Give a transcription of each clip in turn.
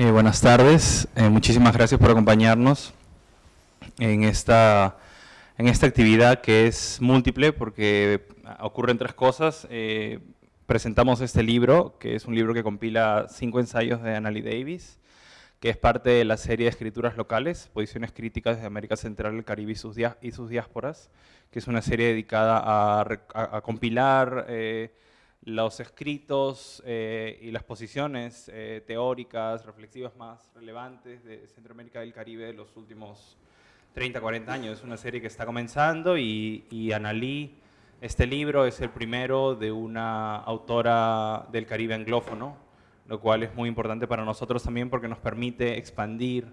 Eh, buenas tardes, eh, muchísimas gracias por acompañarnos en esta, en esta actividad que es múltiple porque ocurren tres cosas. Eh, presentamos este libro, que es un libro que compila cinco ensayos de Annalie Davis, que es parte de la serie de escrituras locales, Posiciones Críticas de América Central, el Caribe y sus, y sus diásporas, que es una serie dedicada a, a compilar los escritos eh, y las posiciones eh, teóricas, reflexivas más relevantes de Centroamérica del Caribe de los últimos 30, 40 años. Es una serie que está comenzando y, y Analí, este libro es el primero de una autora del Caribe anglófono, lo cual es muy importante para nosotros también porque nos permite expandir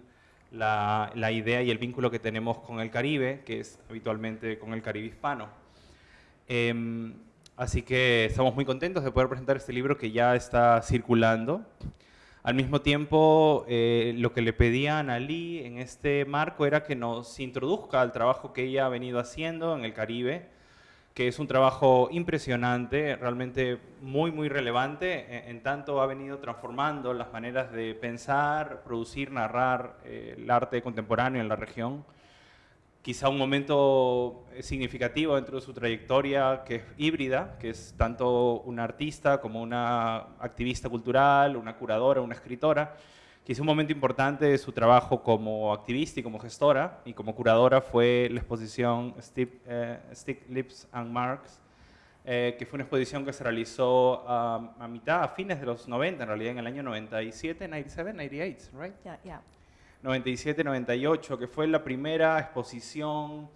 la, la idea y el vínculo que tenemos con el Caribe, que es habitualmente con el Caribe hispano. Em, Así que estamos muy contentos de poder presentar este libro que ya está circulando. Al mismo tiempo, eh, lo que le pedía a Analí en este marco era que nos introduzca al trabajo que ella ha venido haciendo en el Caribe, que es un trabajo impresionante, realmente muy, muy relevante, en, tanto ha venido transformando las maneras de pensar, producir, narrar eh, el arte contemporáneo en la región quizá un momento significativo dentro de su trayectoria que es híbrida, que es tanto una artista como una activista cultural, una curadora, una escritora. Quizá un momento importante de su trabajo como activista y como gestora y como curadora fue la exposición Stick, eh, Lips and Marks, eh, que fue una exposición que se realizó a mitad, a fines de los 90, en realidad en el año 97, 97, 98, right? Yeah, yeah. 97-98, que fue la primera exposición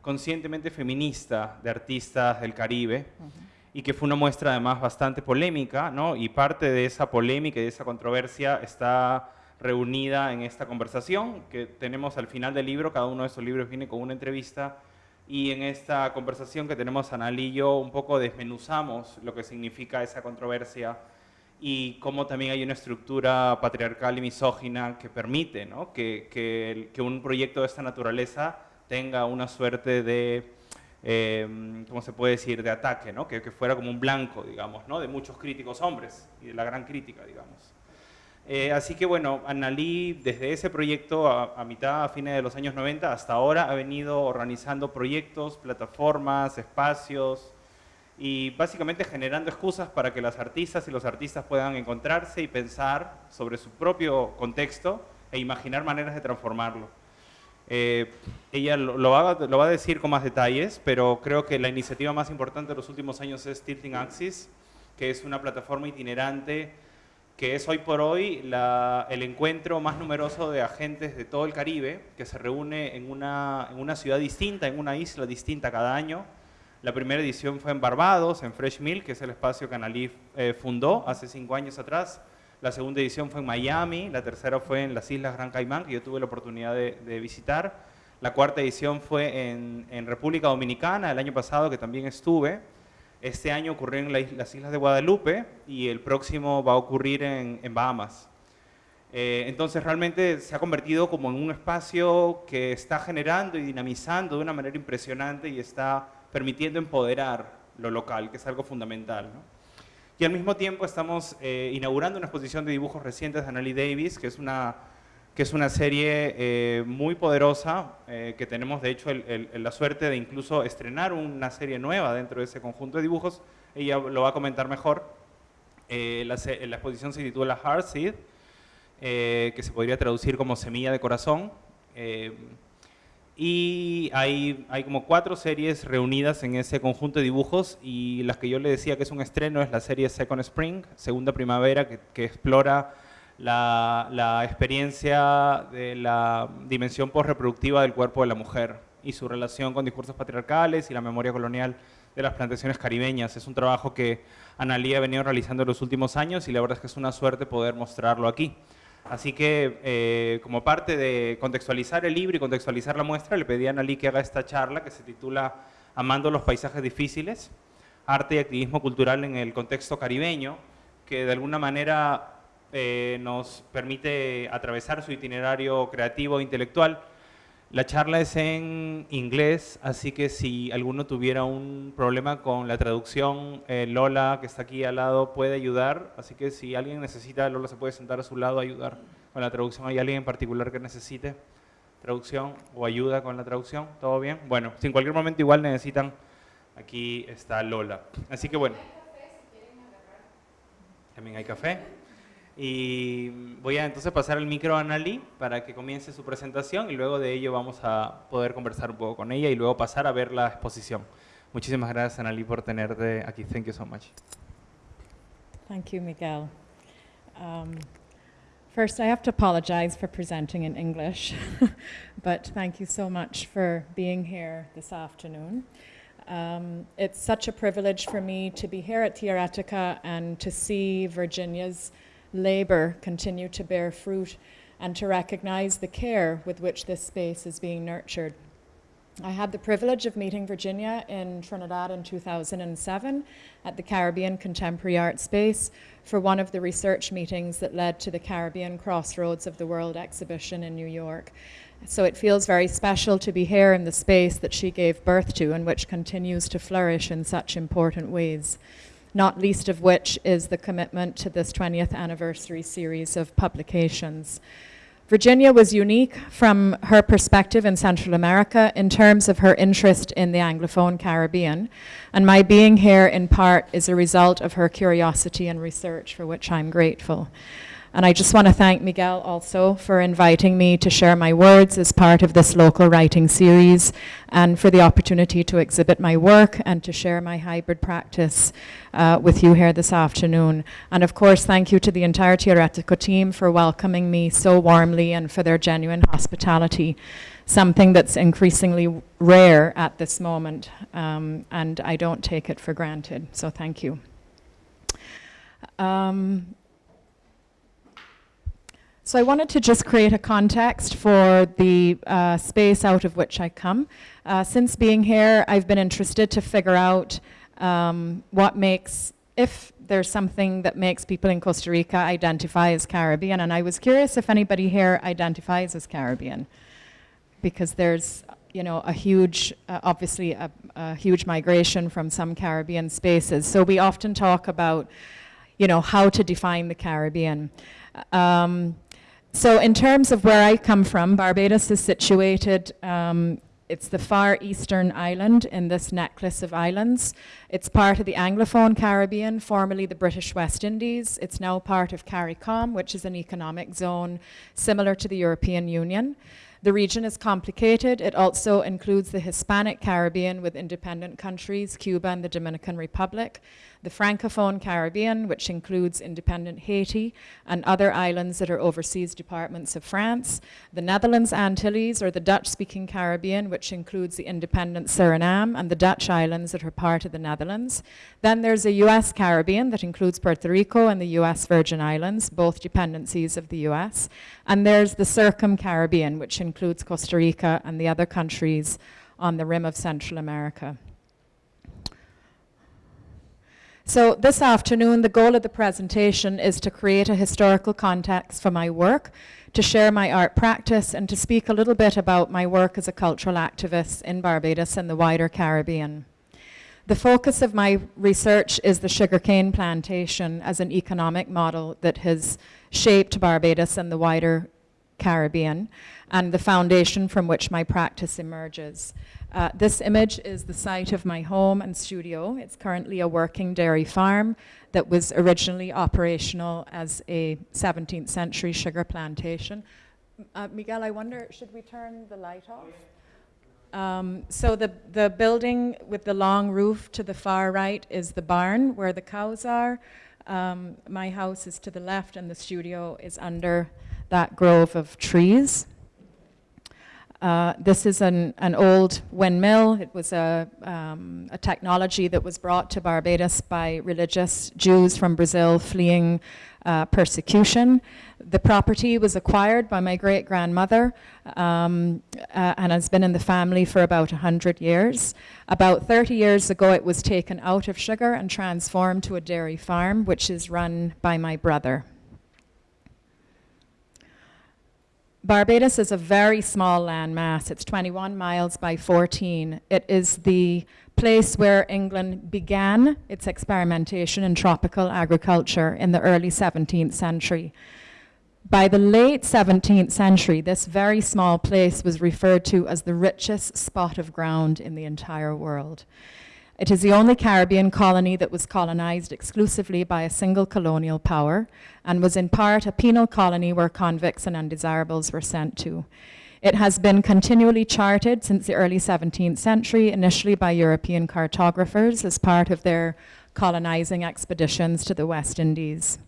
conscientemente feminista de artistas del Caribe y que fue una muestra además bastante polémica, ¿no? y parte de esa polémica y de esa controversia está reunida en esta conversación que tenemos al final del libro, cada uno de esos libros viene con una entrevista y en esta conversación que tenemos Anal y yo un poco desmenuzamos lo que significa esa controversia y cómo también hay una estructura patriarcal y misógina que permite ¿no? que, que, que, un proyecto de esta naturaleza tenga una suerte de, eh, ¿cómo se puede decir?, de ataque, ¿no? que, que, fuera como un blanco, digamos, ¿no? de muchos críticos hombres y de la gran crítica, digamos. Eh, así que bueno, Annalí desde ese proyecto a, a, mitad, a fines de los años 90 hasta ahora ha venido organizando proyectos, plataformas, espacios, y básicamente generando excusas para que las artistas y los artistas puedan encontrarse y pensar sobre su propio contexto e imaginar maneras de transformarlo. Eh, ella lo, va, a decir con más detalles, pero creo que la iniciativa más importante de los últimos años es Tilting Axis, que es una plataforma itinerante que es hoy por hoy el encuentro más numeroso de agentes de todo el Caribe, que se reúne en una, en una ciudad distinta, en una isla distinta cada año, la primera edición fue en Barbados, en Fresh Mill, que es el espacio que Analif eh, fundó hace cinco años atrás. La segunda edición fue en Miami, la tercera fue en las Islas Gran Caimán, que yo tuve la oportunidad de, visitar. La cuarta edición fue en, República Dominicana, el año pasado, que también estuve. Este año ocurrió en la, las Islas de Guadalupe y el próximo va a ocurrir en, en Bahamas. Eh, entonces realmente se ha convertido como en un espacio que está generando y dinamizando de una manera impresionante y está permitiendo empoderar lo local, que es algo fundamental. ¿no? Y al mismo tiempo estamos eh, inaugurando una exposición de dibujos recientes de Annalie Davis, que es una, que es una serie eh, muy poderosa, eh, que tenemos de hecho la suerte de incluso estrenar una serie nueva dentro de ese conjunto de dibujos. Ella lo va a comentar mejor. La, la, exposición se titula Heartseed, que se podría traducir como semilla de corazón. Y hay, hay como cuatro series reunidas en ese conjunto de dibujos y las que yo le decía que es un estreno es la serie Second Spring, Segunda Primavera, que, que explora la, la, experiencia de la dimensión postreproductiva del cuerpo de la mujer y su relación con discursos patriarcales y la memoria colonial de las plantaciones caribeñas. Es un trabajo que Analía ha venido realizando en los últimos años y la verdad es que es una suerte poder mostrarlo aquí. Así que, eh, como parte de contextualizar el libro y contextualizar la muestra, le pedí a Analí que haga esta charla que se titula Amando los paisajes difíciles, arte y activismo cultural en el contexto caribeño, que de alguna manera eh, nos permite atravesar su itinerario creativo e intelectual la charla es en inglés, así que si alguno tuviera un problema con la traducción, eh, Lola, que está aquí al lado, puede ayudar. Así que si alguien necesita, Lola se puede sentar a su lado a ayudar con la traducción. ¿Hay alguien en particular que necesite traducción o ayuda con la traducción? ¿Todo bien? Bueno, si en cualquier momento igual necesitan, aquí está Lola. Así que bueno. También hay café. Y voy a entonces pasar el micro a Anali para que comience su presentación y luego de ello vamos a poder conversar un poco con ella y luego pasar a ver la exposición. Muchísimas gracias, Anali, por tenerte aquí. Thank you so much. Thank you, Miguel. Um, first, I have to apologize for presenting in English, but thank you so much for being here this afternoon. Um, it's such a privilege for me to be here at Theoretica and to see Virginia's labor continue to bear fruit and to recognize the care with which this space is being nurtured. I had the privilege of meeting Virginia in Trinidad in 2007 at the Caribbean Contemporary Art Space for one of the research meetings that led to the Caribbean Crossroads of the World exhibition in New York. So it feels very special to be here in the space that she gave birth to and which continues to flourish in such important ways, not least of which is the commitment to this 20th anniversary series of publications. Virginia was unique from her perspective in Central America in terms of her interest in the Anglophone Caribbean, and my being here in part is a result of her curiosity and research, for which I'm grateful. And I just want to thank Miguel also for inviting me to share my words as part of this local writing series and for the opportunity to exhibit my work and to share my hybrid practice uh, with you here this afternoon. And of course, thank you to the entire TEOR/éTica team for welcoming me so warmly and for their genuine hospitality, something that's increasingly rare at this moment, um, and I don't take it for granted. So thank you. Um, so I wanted to just create a context for the uh, space out of which I come. Uh, since being here, I've been interested to figure out um, what makes, if there's something that makes people in Costa Rica identify as Caribbean, and I was curious if anybody here identifies as Caribbean, because there's you know, a huge, uh, obviously a, a huge migration from some Caribbean spaces. So we often talk about, you know, how to define the Caribbean. Um, so in terms of where I come from, Barbados is situated, um, it's the far eastern island in this necklace of islands. It's part of the Anglophone Caribbean, formerly the British West Indies. It's now part of CARICOM, which is an economic zone similar to the European Union. The region is complicated. It also includes the Hispanic Caribbean with independent countries, Cuba and the Dominican Republic the Francophone Caribbean, which includes independent Haiti and other islands that are overseas departments of France, the Netherlands Antilles, or the Dutch-speaking Caribbean, which includes the independent Suriname and the Dutch islands that are part of the Netherlands. Then there's a US Caribbean that includes Puerto Rico and the US Virgin Islands, both dependencies of the US. And there's the Circum-Caribbean, which includes Costa Rica and the other countries on the rim of Central America. So this afternoon, the goal of the presentation is to create a historical context for my work, to share my art practice, and to speak a little bit about my work as a cultural activist in Barbados and the wider Caribbean. The focus of my research is the sugarcane plantation as an economic model that has shaped Barbados and the wider Caribbean, and the foundation from which my practice emerges. Uh, this image is the site of my home and studio. It's currently a working dairy farm that was originally operational as a 17th century sugar plantation. Uh, Miguel, I wonder, should we turn the light off? Um, so the, the building with the long roof to the far right is the barn where the cows are. Um, my house is to the left and the studio is under that grove of trees. Uh, this is an, an old windmill. It was a, um, a technology that was brought to Barbados by religious Jews from Brazil fleeing uh, persecution. The property was acquired by my great-grandmother um, uh, and has been in the family for about 100 years. About 30 years ago, it was taken out of sugar and transformed to a dairy farm, which is run by my brother. Barbados is a very small landmass. It's 21 miles by 14. It is the place where England began its experimentation in tropical agriculture in the early 17th century. by the late 17th century, this very small place was referred to as the richest spot of ground in the entire world. It is the only Caribbean colony that was colonized exclusively by a single colonial power and was in part a penal colony where convicts and undesirables were sent to. It has been continually charted since the early 17th century, initially by European cartographers as part of their colonizing expeditions to the West Indies.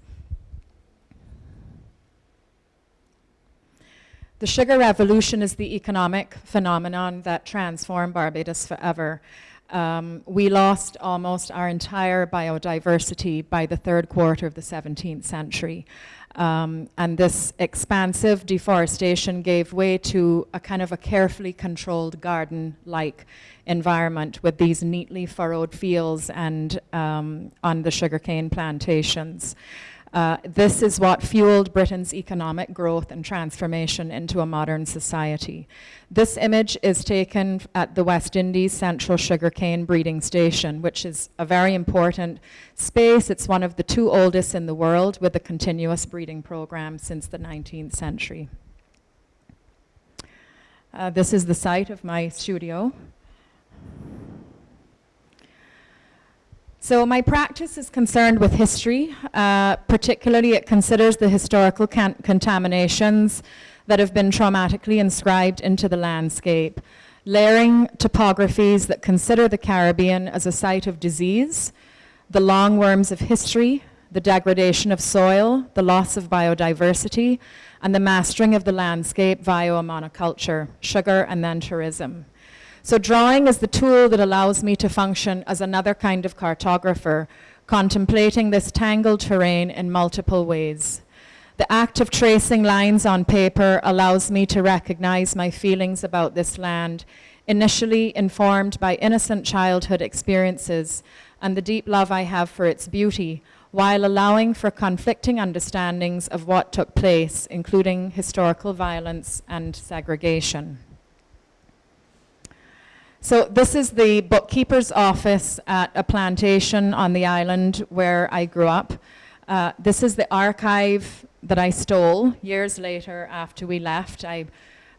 The sugar revolution is the economic phenomenon that transformed Barbados forever. Um, we lost almost our entire biodiversity by the third quarter of the 17th century. Um, and this expansive deforestation gave way to a kind of a carefully controlled garden-like environment with these neatly furrowed fields and um, on the sugarcane plantations. Uh, this is what fueled Britain's economic growth and transformation into a modern society. This image is taken at the West Indies Central Sugarcane Breeding Station, which is a very important space. It's one of the two oldest in the world with a continuous breeding program since the 19th century. Uh, this is the site of my studio. So my practice is concerned with history. Uh, particularly, it considers the historical contaminations that have been traumatically inscribed into the landscape, layering topographies that consider the Caribbean as a site of disease, the long worms of history, the degradation of soil, the loss of biodiversity, and the mastering of the landscape via a monoculture, sugar and then tourism. So drawing is the tool that allows me to function as another kind of cartographer, contemplating this tangled terrain in multiple ways. The act of tracing lines on paper allows me to recognize my feelings about this land, initially informed by innocent childhood experiences and the deep love I have for its beauty, while allowing for conflicting understandings of what took place, including historical violence and segregation. So this is the bookkeeper's office at a plantation on the island where I grew up. Uh, this is the archive that I stole years later after we left. I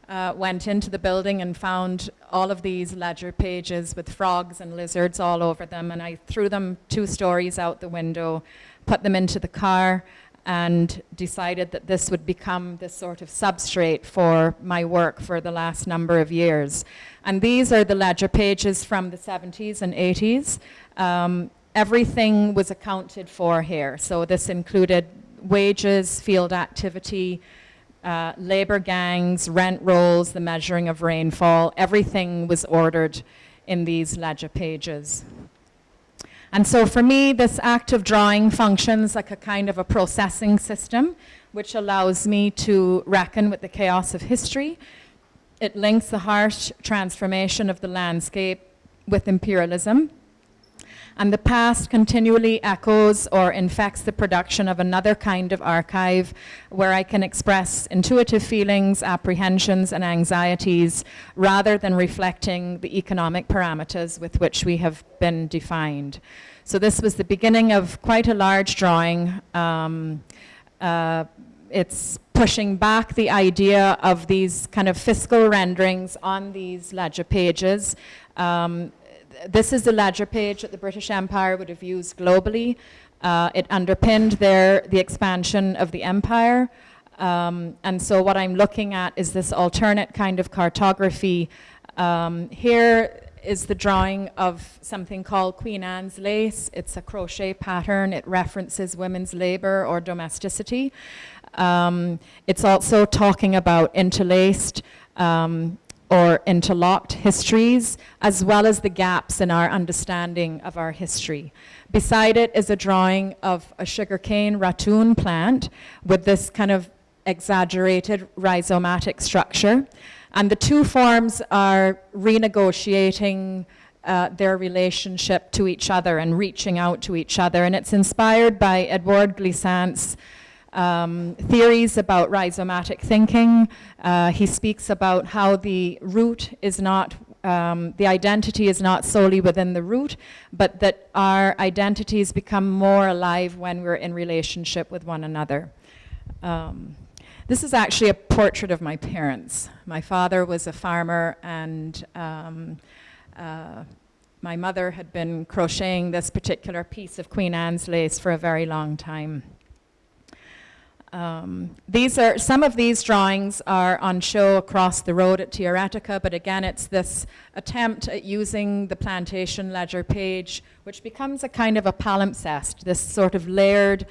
uh, went into the building and found all of these ledger pages with frogs and lizards all over them and I threw them two stories out the window, put them into the car and decided that this would become this sort of substrate for my work for the last number of years. And these are the ledger pages from the 70s and 80s. Um, everything was accounted for here. So this included wages, field activity, uh, labor gangs, rent rolls, the measuring of rainfall, everything was ordered in these ledger pages. And so for me, this act of drawing functions like a kind of a processing system, which allows me to reckon with the chaos of history. It links the harsh transformation of the landscape with imperialism and the past continually echoes or infects the production of another kind of archive where I can express intuitive feelings, apprehensions, and anxieties rather than reflecting the economic parameters with which we have been defined. So this was the beginning of quite a large drawing. Um, uh, it's pushing back the idea of these kind of fiscal renderings on these ledger pages um, this is the ledger page that the British Empire would have used globally. Uh, it underpinned their, the expansion of the empire. Um, and so what I'm looking at is this alternate kind of cartography. Um, here is the drawing of something called Queen Anne's lace. It's a crochet pattern. It references women's labor or domesticity. Um, it's also talking about interlaced um, or interlocked histories, as well as the gaps in our understanding of our history. Beside it is a drawing of a sugarcane ratoon plant with this kind of exaggerated rhizomatic structure. And the two forms are renegotiating uh, their relationship to each other and reaching out to each other. And it's inspired by Edouard Glissant's um, theories about rhizomatic thinking. Uh, he speaks about how the root is not, um, the identity is not solely within the root, but that our identities become more alive when we're in relationship with one another. Um, This is actually a portrait of my parents. My father was a farmer and um, uh, my mother had been crocheting this particular piece of Queen Anne's lace for a very long time. Um, these are some of these drawings are on show across the road at TEOR/éTica, but again, it's this attempt at using the plantation ledger page, which becomes a kind of a palimpsest, this sort of layered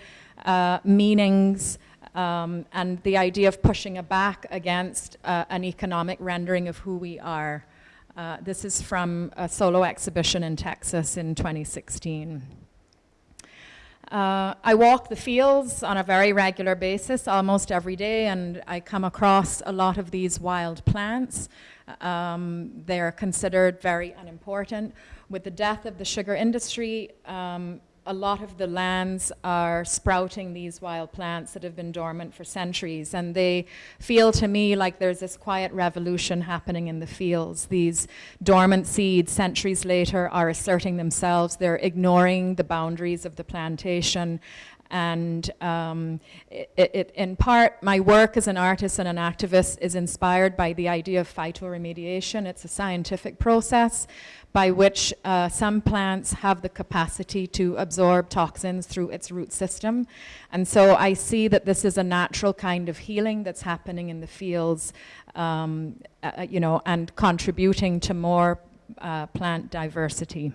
uh, meanings um, and the idea of pushing a back against uh, an economic rendering of who we are. Uh, this is from a solo exhibition in Texas in 2016. Uh, I walk the fields on a very regular basis, almost every day, and I come across a lot of these wild plants. Um, they're considered very unimportant. With the death of the sugar industry, um, a lot of the lands are sprouting these wild plants that have been dormant for centuries. And they feel to me like there's this quiet revolution happening in the fields. These dormant seeds, centuries later, are asserting themselves. They're ignoring the boundaries of the plantation and um, it, it, in part, my work as an artist and an activist is inspired by the idea of phytoremediation. It's a scientific process by which uh, some plants have the capacity to absorb toxins through its root system. And so I see that this is a natural kind of healing that's happening in the fields, um, uh, you know, and contributing to more uh, plant diversity.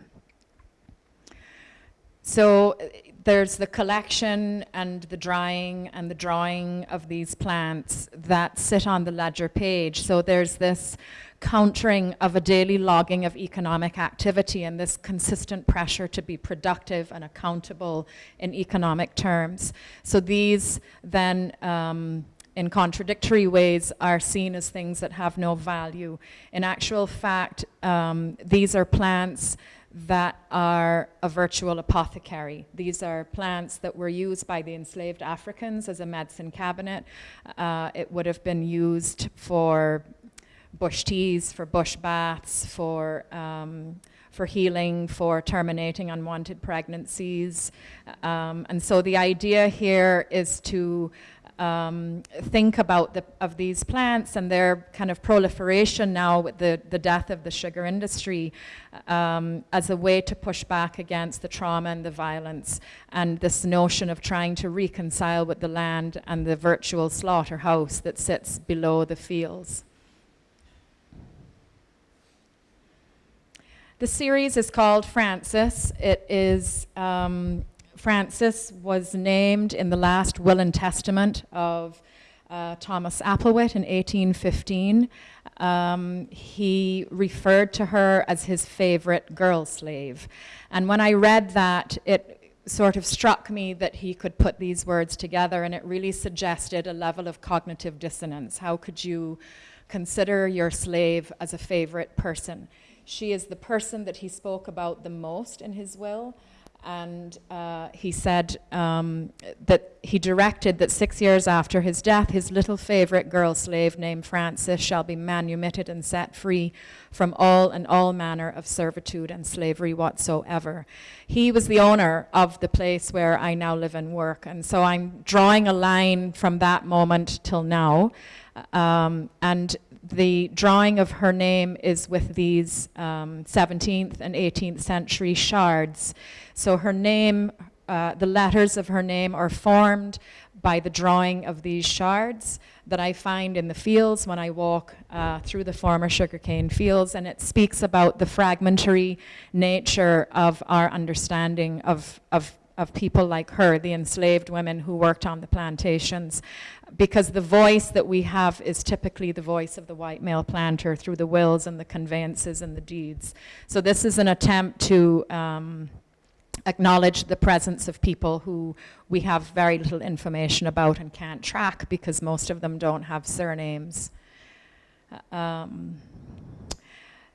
So there's the collection and the drying and the drawing of these plants that sit on the ledger page. So there's this countering of a daily logging of economic activity and this consistent pressure to be productive and accountable in economic terms. So these then um, in contradictory ways are seen as things that have no value. In actual fact, um, these are plants that are a virtual apothecary. These are plants that were used by the enslaved Africans as a medicine cabinet. Uh, it would have been used for bush teas, for bush baths, for um, for healing, for terminating unwanted pregnancies. Um, and so the idea here is to um, think about the, of these plants and their kind of proliferation now with the, the death of the sugar industry um, as a way to push back against the trauma and the violence and this notion of trying to reconcile with the land and the virtual slaughterhouse that sits below the fields. The series is called Francis. It is um, Frances was named in the last will and testament of uh, Thomas Applewhite in 1815. Um, he referred to her as his favorite girl slave. And when I read that, it sort of struck me that he could put these words together and it really suggested a level of cognitive dissonance. How could you consider your slave as a favorite person? She is the person that he spoke about the most in his will and uh, he said um, that he directed that six years after his death, his little favorite girl slave named Frances shall be manumitted and set free from all and all manner of servitude and slavery whatsoever. He was the owner of the place where I now live and work, and so I'm drawing a line from that moment till now. Um, and the drawing of her name is with these um, 17th and 18th century shards. So her name, uh, the letters of her name are formed by the drawing of these shards that I find in the fields when I walk uh, through the former sugarcane fields and it speaks about the fragmentary nature of our understanding of, of, of people like her, the enslaved women who worked on the plantations because the voice that we have is typically the voice of the white male planter through the wills and the conveyances and the deeds. So this is an attempt to um, acknowledge the presence of people who we have very little information about and can't track because most of them don't have surnames. Um,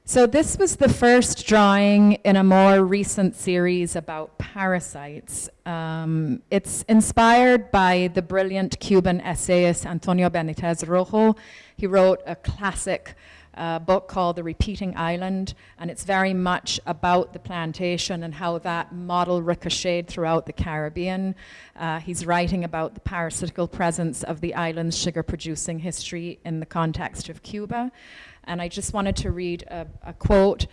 so this was the first drawing in a more recent series about parasites. Um, it's inspired by the brilliant Cuban essayist Antonio Benitez Rojo. He wrote a classic a book called The Repeating Island, and it's very much about the plantation and how that model ricocheted throughout the Caribbean. Uh, he's writing about the parasitical presence of the island's sugar producing history in the context of Cuba. And I just wanted to read a, a quote.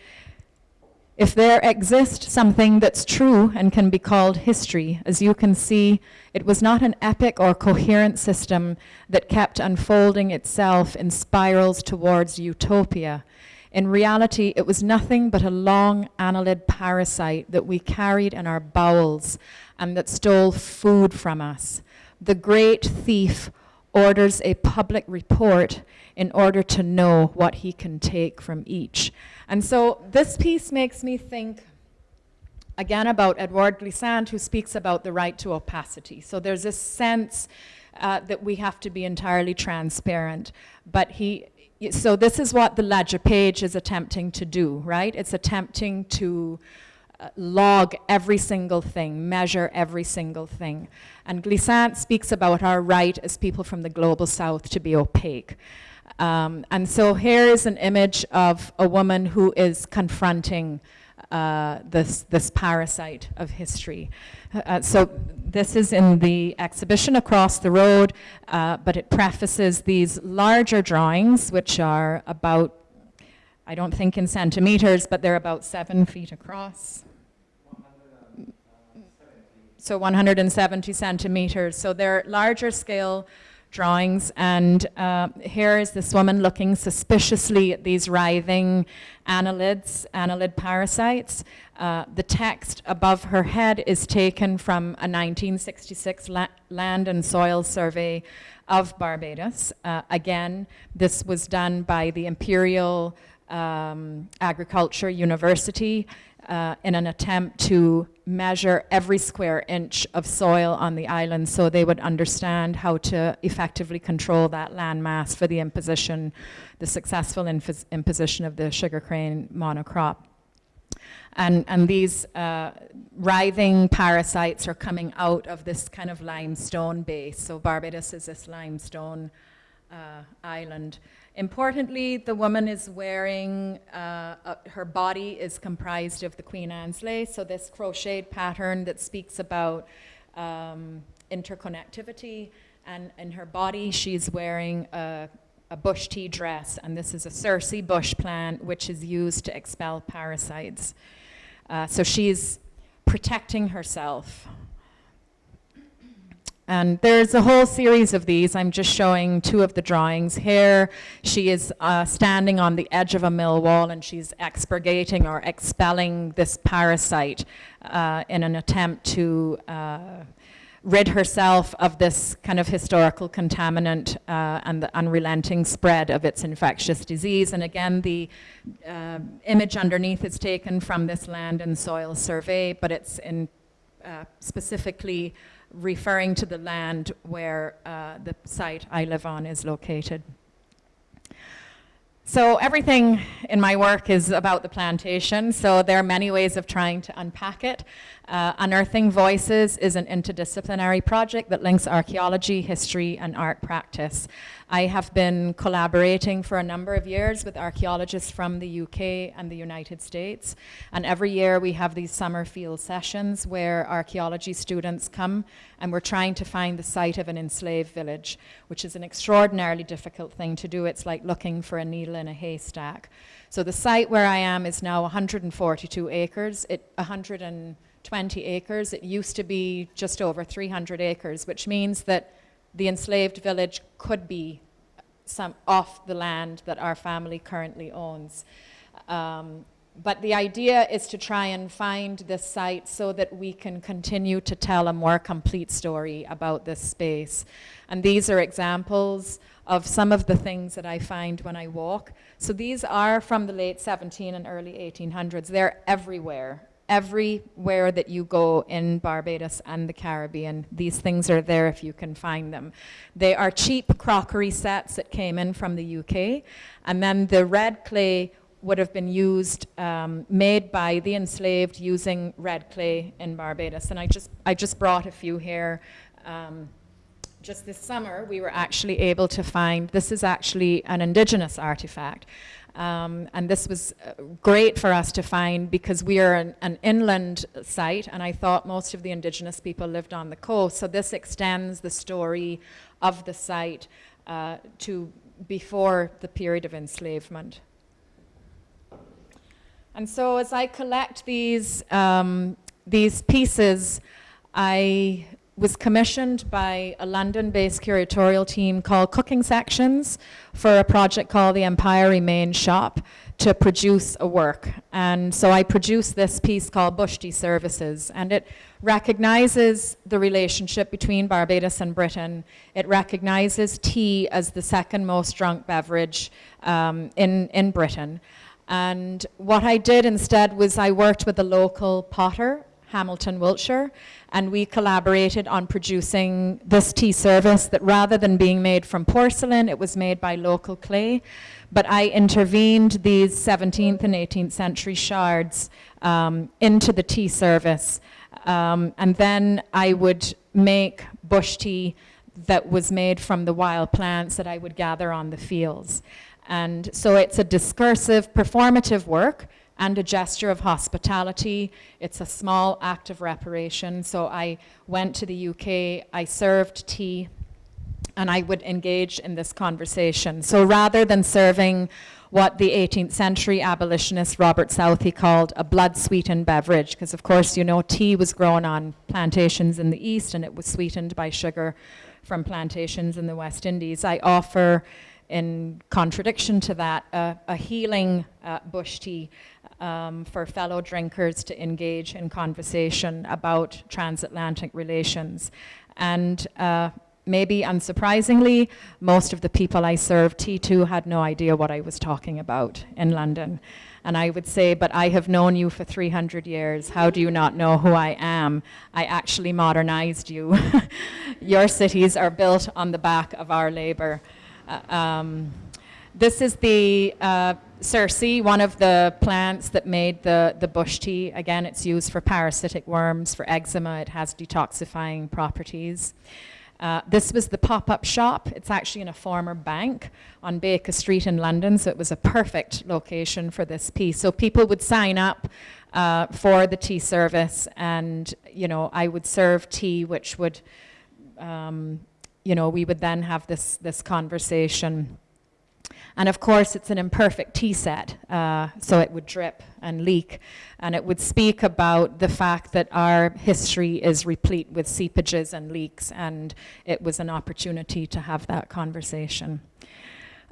If there exists something that's true and can be called history, as you can see, it was not an epic or coherent system that kept unfolding itself in spirals towards utopia. In reality, it was nothing but a long annelid parasite that we carried in our bowels and that stole food from us. The great thief orders a public report in order to know what he can take from each. And so this piece makes me think again about Edouard Glissant, who speaks about the right to opacity. So there's this sense uh, that we have to be entirely transparent. But he, so this is what the ledger page is attempting to do, right? It's attempting to uh, log every single thing, measure every single thing. And Glissant speaks about our right as people from the global south to be opaque. Um, and so here is an image of a woman who is confronting uh, this, this parasite of history. Uh, so this is in the exhibition across the road, uh, but it prefaces these larger drawings, which are about, I don't think in centimeters, but they're about seven feet across. So 170 centimeters. So they're larger scale drawings. And uh, here is this woman looking suspiciously at these writhing annelids, annelid parasites. Uh, the text above her head is taken from a 1966 la land and soil survey of Barbados. Uh, again, this was done by the Imperial um, Agriculture University uh, in an attempt to measure every square inch of soil on the island so they would understand how to effectively control that land mass for the imposition, the successful imposition of the sugar cane monocrop. And, and these uh, writhing parasites are coming out of this kind of limestone base. So Barbados is this limestone uh, island. Importantly, the woman is wearing, uh, uh, her body is comprised of the Queen Anne's lace, so this crocheted pattern that speaks about um, interconnectivity, and in her body she's wearing a, a bush tea dress, and this is a cerasee bush plant which is used to expel parasites. Uh, so she's protecting herself and there's a whole series of these. I'm just showing two of the drawings. Here, she is uh, standing on the edge of a mill wall and she's expurgating or expelling this parasite uh, in an attempt to uh, rid herself of this kind of historical contaminant uh, and the unrelenting spread of its infectious disease. And again, the uh, image underneath is taken from this land and soil survey, but it's in uh, specifically referring to the land where uh, the site I live on is located. So everything in my work is about the plantation, so there are many ways of trying to unpack it. Uh, Unearthing Voices is an interdisciplinary project that links archaeology, history, and art practice. I have been collaborating for a number of years with archaeologists from the UK and the United States. And every year we have these summer field sessions where archaeology students come and we're trying to find the site of an enslaved village, which is an extraordinarily difficult thing to do. It's like looking for a needle in a haystack. So the site where I am is now 142 acres. It 120 acres. It used to be just over 300 acres, which means that the enslaved village could be some off the land that our family currently owns. Um, but the idea is to try and find this site so that we can continue to tell a more complete story about this space. And these are examples of some of the things that I find when I walk. So these are from the late 17 and early 1800s. They're everywhere everywhere that you go in Barbados and the Caribbean. These things are there if you can find them. They are cheap crockery sets that came in from the UK. And then the red clay would have been used, um, made by the enslaved using red clay in Barbados. And I just, I just brought a few here. Um, just this summer, we were actually able to find, this is actually an indigenous artifact. Um, and this was uh, great for us to find because we are an, an, inland site and I thought most of the indigenous people lived on the coast. So this extends the story of the site uh, to before the period of enslavement. And so as I collect these, um, these pieces, I was commissioned by a London-based curatorial team called Cooking Sections for a project called the Empire Remains Shop to produce a work. And so I produced this piece called Bush Tea Services, and it recognizes the relationship between Barbados and Britain. It recognizes tea as the second most drunk beverage um, in, in Britain. And what I did instead was I worked with a local potter Hamilton, Wiltshire, and we collaborated on producing this tea service that rather than being made from porcelain, it was made by local clay. But I intervened these 17th and 18th century shards um, into the tea service. Um, and then I would make bush tea that was made from the wild plants that I would gather on the fields. And so it's a discursive, performative work and a gesture of hospitality. It's a small act of reparation. So I went to the UK, I served tea, and I would engage in this conversation. So rather than serving what the 18th century abolitionist Robert Southey called a blood-sweetened beverage, because of course, you know, tea was grown on plantations in the East and it was sweetened by sugar from plantations in the West Indies. I offer in contradiction to that, uh, a healing uh, bush tea um, for fellow drinkers to engage in conversation about transatlantic relations. And uh, maybe unsurprisingly, most of the people I served T2 had no idea what I was talking about in London. And I would say, but I have known you for 300 years. How do you not know who I am? I actually modernized you. Your cities are built on the back of our labor. Uh, um, this is the uh, cerasee, one of the plants that made the, the bush tea. Again, it's used for parasitic worms, for eczema. It has detoxifying properties. Uh, this was the pop-up shop. It's actually in a former bank on Baker Street in London, so it was a perfect location for this piece. So people would sign up uh, for the tea service, and you know, I would serve tea, which would, um, you know, we would then have this this conversation. And of course, it's an imperfect tea set, uh, so it would drip and leak. And it would speak about the fact that our history is replete with seepages and leaks, and it was an opportunity to have that conversation.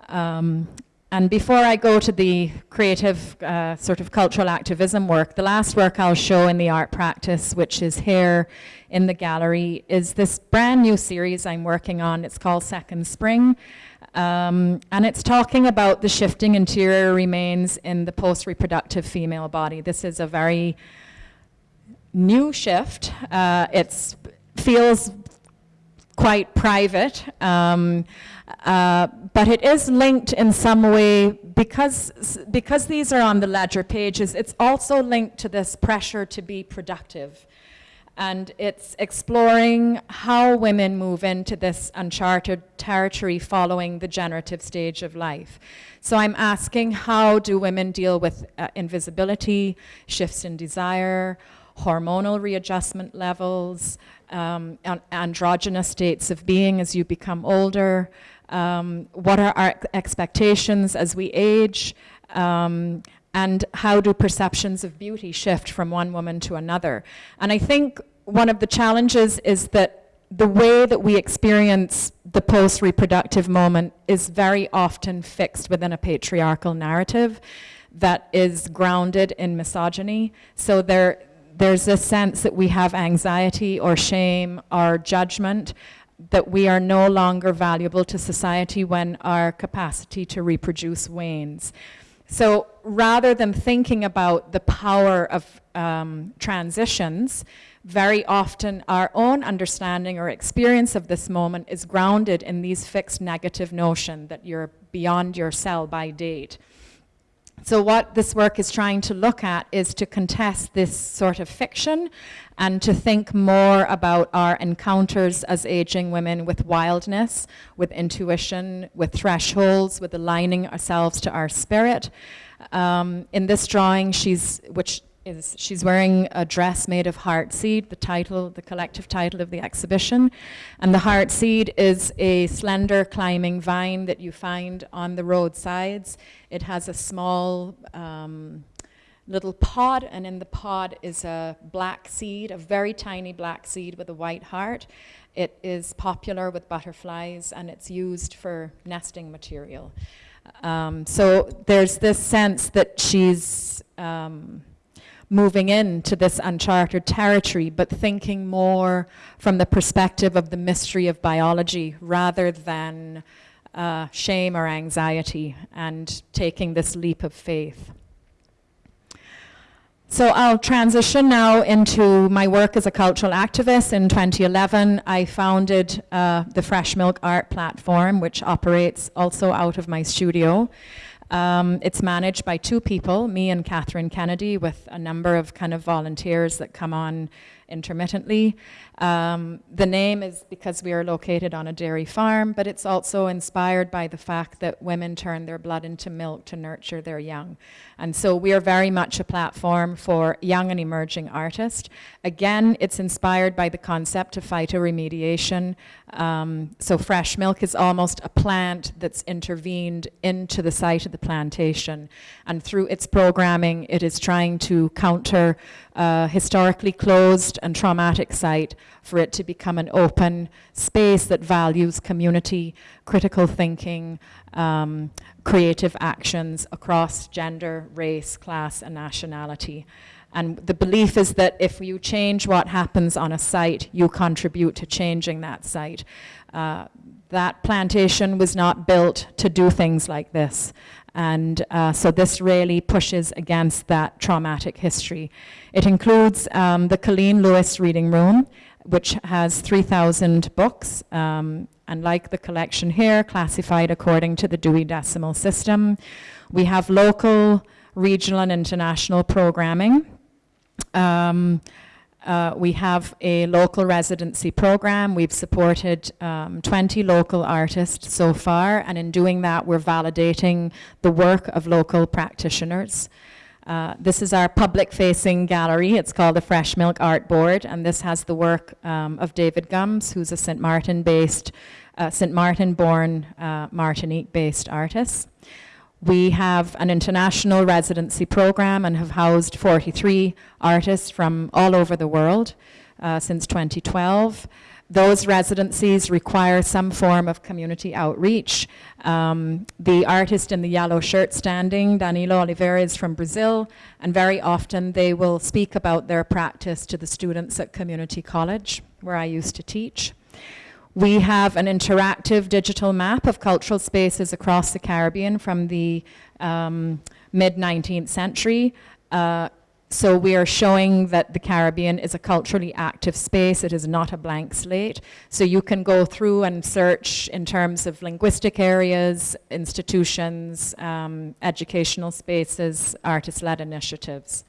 Um, and before I go to the creative uh, sort of cultural activism work, the last work I'll show in the art practice, which is here in the gallery, is this brand new series I'm working on. It's called Second Spring. Um, and it's talking about the shifting interior remains in the post-reproductive female body. This is a very new shift. Uh, it feels quite private, um, uh, but it is linked in some way because, because these are on the ledger pages, it's also linked to this pressure to be productive and it's exploring how women move into this uncharted territory following the generative stage of life. So I'm asking how do women deal with uh, invisibility, shifts in desire, hormonal readjustment levels, um, androgynous states of being as you become older, um, what are our expectations as we age, um, and how do perceptions of beauty shift from one woman to another. And I think one of the challenges is that the way that we experience the post-reproductive moment is very often fixed within a patriarchal narrative that is grounded in misogyny. So there, there's a sense that we have anxiety or shame or judgment that we are no longer valuable to society when our capacity to reproduce wanes. So rather than thinking about the power of um, transitions, very often our own understanding or experience of this moment is grounded in these fixed negative notion that you're beyond your sell by date. So what this work is trying to look at is to contest this sort of fiction and to think more about our encounters as aging women with wildness, with intuition, with thresholds, with aligning ourselves to our spirit. Um, in this drawing, she's, which is she's wearing a dress made of heartseed, the title, the collective title of the exhibition. And the heartseed is a slender climbing vine that you find on the roadsides. It has a small um, little pod, and in the pod is a black seed, a very tiny black seed with a white heart. It is popular with butterflies, and it's used for nesting material. Um, so there's this sense that she's um, moving into this uncharted territory, but thinking more from the perspective of the mystery of biology rather than uh, shame or anxiety and taking this leap of faith. So I'll transition now into my work as a cultural activist. In 2011, I founded uh, the Fresh Milk Art Platform, which operates also out of my studio. Um, it's managed by two people, me and Catherine Kennedy, with a number of kind of volunteers that come on intermittently. Um, the name is because we are located on a dairy farm, but it's also inspired by the fact that women turn their blood into milk to nurture their young. And so we are very much a platform for young and emerging artists. Again, it's inspired by the concept of phytoremediation. Um, so fresh milk is almost a plant that's intervened into the site of the plantation. And through its programming, it is trying to counter a historically closed and traumatic site for it to become an open space that values community, critical thinking, um, creative actions across gender, race, class, and nationality. And the belief is that if you change what happens on a site, you contribute to changing that site. Uh, that plantation was not built to do things like this. And uh, so this really pushes against that traumatic history. It includes um, the Colleen Lewis Reading Room, which has 3,000 books, um, and like the collection here, classified according to the Dewey Decimal System. We have local, regional, and international programming. Um, uh, we have a local residency program. We've supported um, 20 local artists so far, and in doing that, we're validating the work of local practitioners. Uh, this is our public-facing gallery. It's called the Fresh Milk Art Board, and this has the work um, of David Gumbs, who's a St. Martin-based, uh, St. Martin-born, uh, Martinique-based artist. We have an international residency program and have housed 43 artists from all over the world uh, since 2012. Those residencies require some form of community outreach. Um, the artist in the yellow shirt standing, Danilo Oliveira, is from Brazil, and very often they will speak about their practice to the students at community college, where I used to teach. We have an interactive digital map of cultural spaces across the Caribbean from the um, mid-19th century. Uh, so we are showing that the Caribbean is a culturally active space. It is not a blank slate. So you can go through and search in terms of linguistic areas, institutions, um, educational spaces, artist-led initiatives.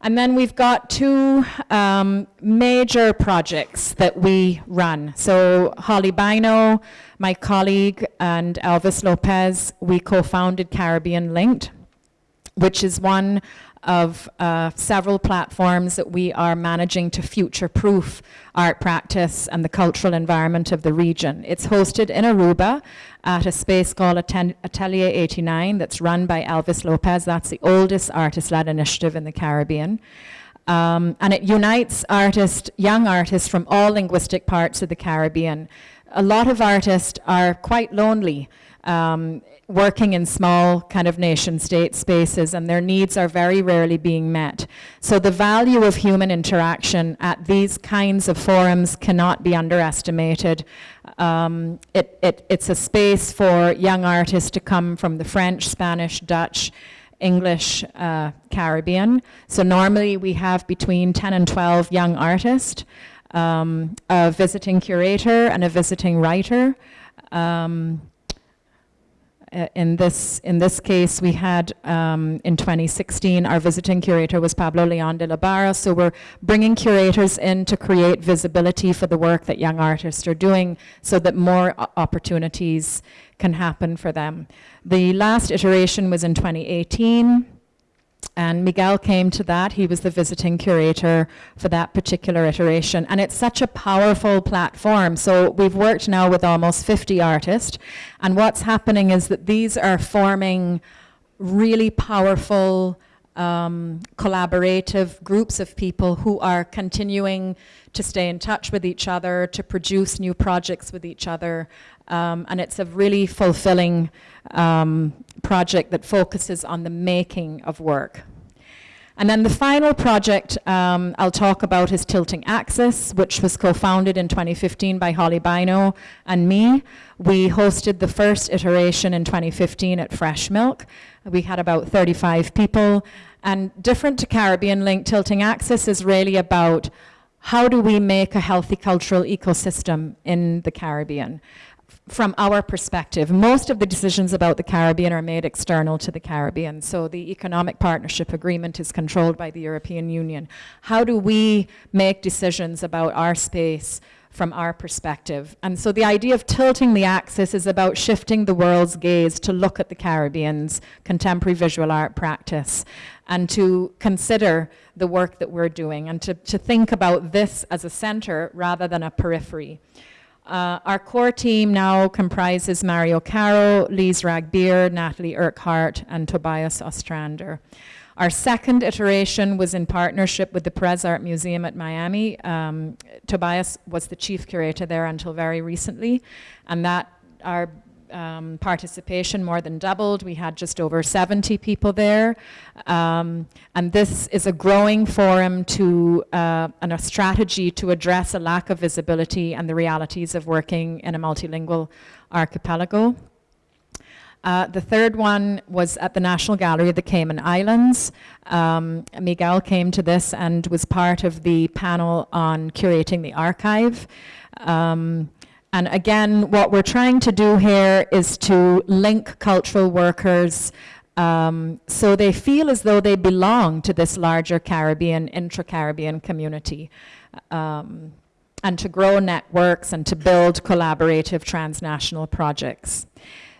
And then we've got two um, major projects that we run. So Holly Bynoe, my colleague, and Elvis Lopez, we co-founded Caribbean Linked, which is one of uh, several platforms that we are managing to future-proof art practice and the cultural environment of the region. It's hosted in Aruba at a space called Atelier 89 that's run by Elvis Lopez. That's the oldest artist-led initiative in the Caribbean. Um, and it unites artists, young artists from all linguistic parts of the Caribbean. A lot of artists are quite lonely. Um, working in small kind of nation state spaces and their needs are very rarely being met. So the value of human interaction at these kinds of forums cannot be underestimated. Um, it, it, it's a space for young artists to come from the French, Spanish, Dutch, English, uh, Caribbean. So normally we have between 10 and 12 young artists, um, a visiting curator and a visiting writer. Um, in this in this case, we had um, in 2016 our visiting curator was Pablo Leon de la Barra. So we're bringing curators in to create visibility for the work that young artists are doing, so that more opportunities can happen for them. The last iteration was in 2018. And Miguel came to that. He was the visiting curator for that particular iteration. And it's such a powerful platform. So we've worked now with almost 50 artists. And what's happening is that these are forming really powerful, um, collaborative groups of people who are continuing to stay in touch with each other, to produce new projects with each other. Um, and it's a really fulfilling um, project that focuses on the making of work. And then the final project um, I'll talk about is Tilting Axis, which was co-founded in 2015 by Holly Bynoe and me. We hosted the first iteration in 2015 at Fresh Milk. We had about 35 people. And different to Caribbean Link, Tilting Axis is really about how do we make a healthy cultural ecosystem in the Caribbean from our perspective, most of the decisions about the Caribbean are made external to the Caribbean. So the Economic Partnership Agreement is controlled by the European Union. How do we make decisions about our space from our perspective? And so the idea of tilting the axis is about shifting the world's gaze to look at the Caribbean's contemporary visual art practice and to consider the work that we're doing and to, to think about this as a center rather than a periphery. Uh, our core team now comprises Mario Caro, Lise Ragbeer, Natalie Urquhart, and Tobias Ostrander. Our second iteration was in partnership with the Perez Art Museum at Miami. Um, Tobias was the chief curator there until very recently, and that our um, participation more than doubled. We had just over 70 people there. Um, and this is a growing forum to, uh, and a strategy to address a lack of visibility and the realities of working in a multilingual archipelago. Uh, the third one was at the National Gallery of the Cayman Islands. Um, Miguel came to this and was part of the panel on curating the archive. Um, and again, what we're trying to do here is to link cultural workers um, so they feel as though they belong to this larger Caribbean, intra-Caribbean community. Um, and to grow networks and to build collaborative transnational projects.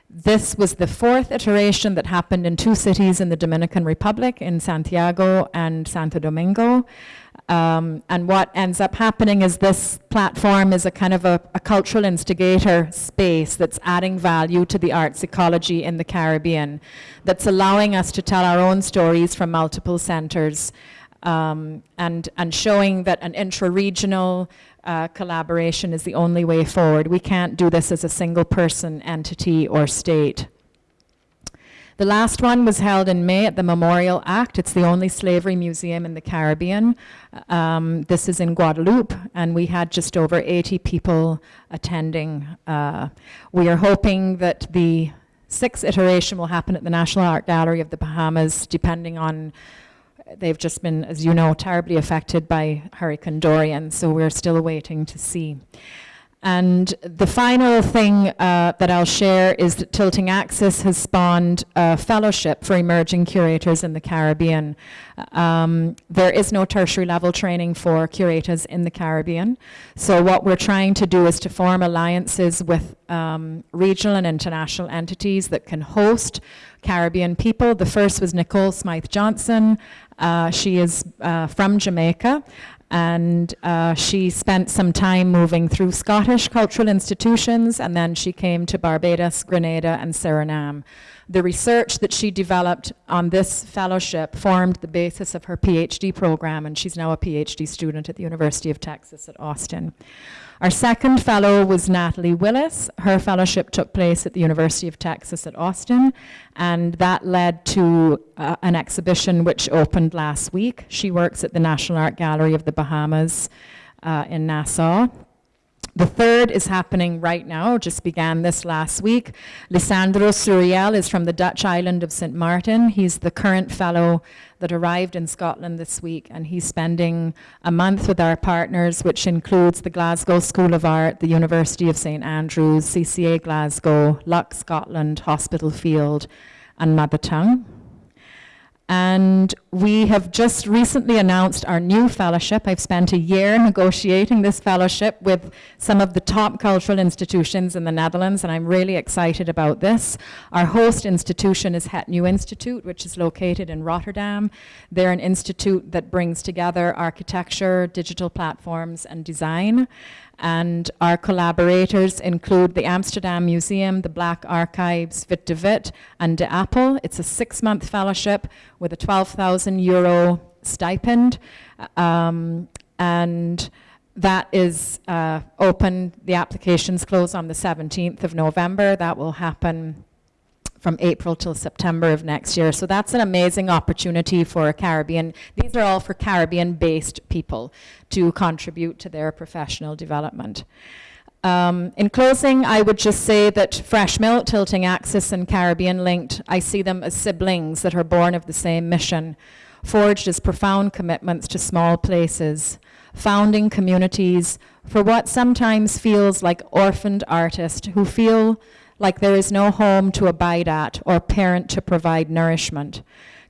This was the fourth iteration that happened in two cities in the Dominican Republic, in Santiago and Santo Domingo. Um, and what ends up happening is this platform is a kind of a, a, cultural instigator space that's adding value to the arts ecology in the Caribbean, that's allowing us to tell our own stories from multiple centers um, and, and showing that an intra-regional uh, collaboration is the only way forward. We can't do this as a single person, entity, or state. The last one was held in May at the Memorial ACTe. It's the only slavery museum in the Caribbean. Um, this is in Guadeloupe, and we had just over 80 people attending. Uh, we are hoping that the sixth iteration will happen at the National Art Gallery of the Bahamas, depending on they've just been, as you know, terribly affected by Hurricane Dorian, so we're still waiting to see. And the final thing uh, that I'll share is that Tilting Axis has spawned a fellowship for emerging curators in the Caribbean. Um, there is no tertiary level training for curators in the Caribbean. So what we're trying to do is to form alliances with um, regional and international entities that can host Caribbean people. The first was Nicole Smythe Johnson. Uh, she is uh, from Jamaica and uh, she spent some time moving through Scottish cultural institutions and then she came to Barbados, Grenada and Suriname. The research that she developed on this fellowship formed the basis of her PhD program and she's now a PhD student at the University of Texas at Austin. Our second fellow was Natalie Willis. Her fellowship took place at the University of Texas at Austin, and that led to uh, an exhibition which opened last week. She works at the National Art Gallery of the Bahamas uh, in Nassau. The third is happening right now, just began this last week. Lisandro Suriel is from the Dutch island of St. Martin. He's the current fellow that arrived in Scotland this week, and he's spending a month with our partners, which includes the Glasgow School of Art, the University of St. Andrews, CCA Glasgow, Lux Scotland, Hospitalfield, and Mother Tongue. And we have just recently announced our new fellowship. I've spent a year negotiating this fellowship with some of the top cultural institutions in the Netherlands, and I'm really excited about this. Our host institution is Het Nieuw Institute, which is located in Rotterdam. They're an institute that brings together architecture, digital platforms, and design. And our collaborators include the Amsterdam Museum, the Black Archives, Witte de With, and De Appel. It's a six-month fellowship with a 12,000 euro stipend. Um, and that is uh, open, the applications close on the 17th of November. That will happen from April till September of next year. So that's an amazing opportunity for a Caribbean. These are all for Caribbean-based people to contribute to their professional development. Um, in closing, I would just say that Fresh Milk, Tilting Axis, and Caribbean Linked, I see them as siblings that are born of the same mission, forged as profound commitments to small places, founding communities for what sometimes feels like orphaned artists who feel like there is no home to abide at or parent to provide nourishment.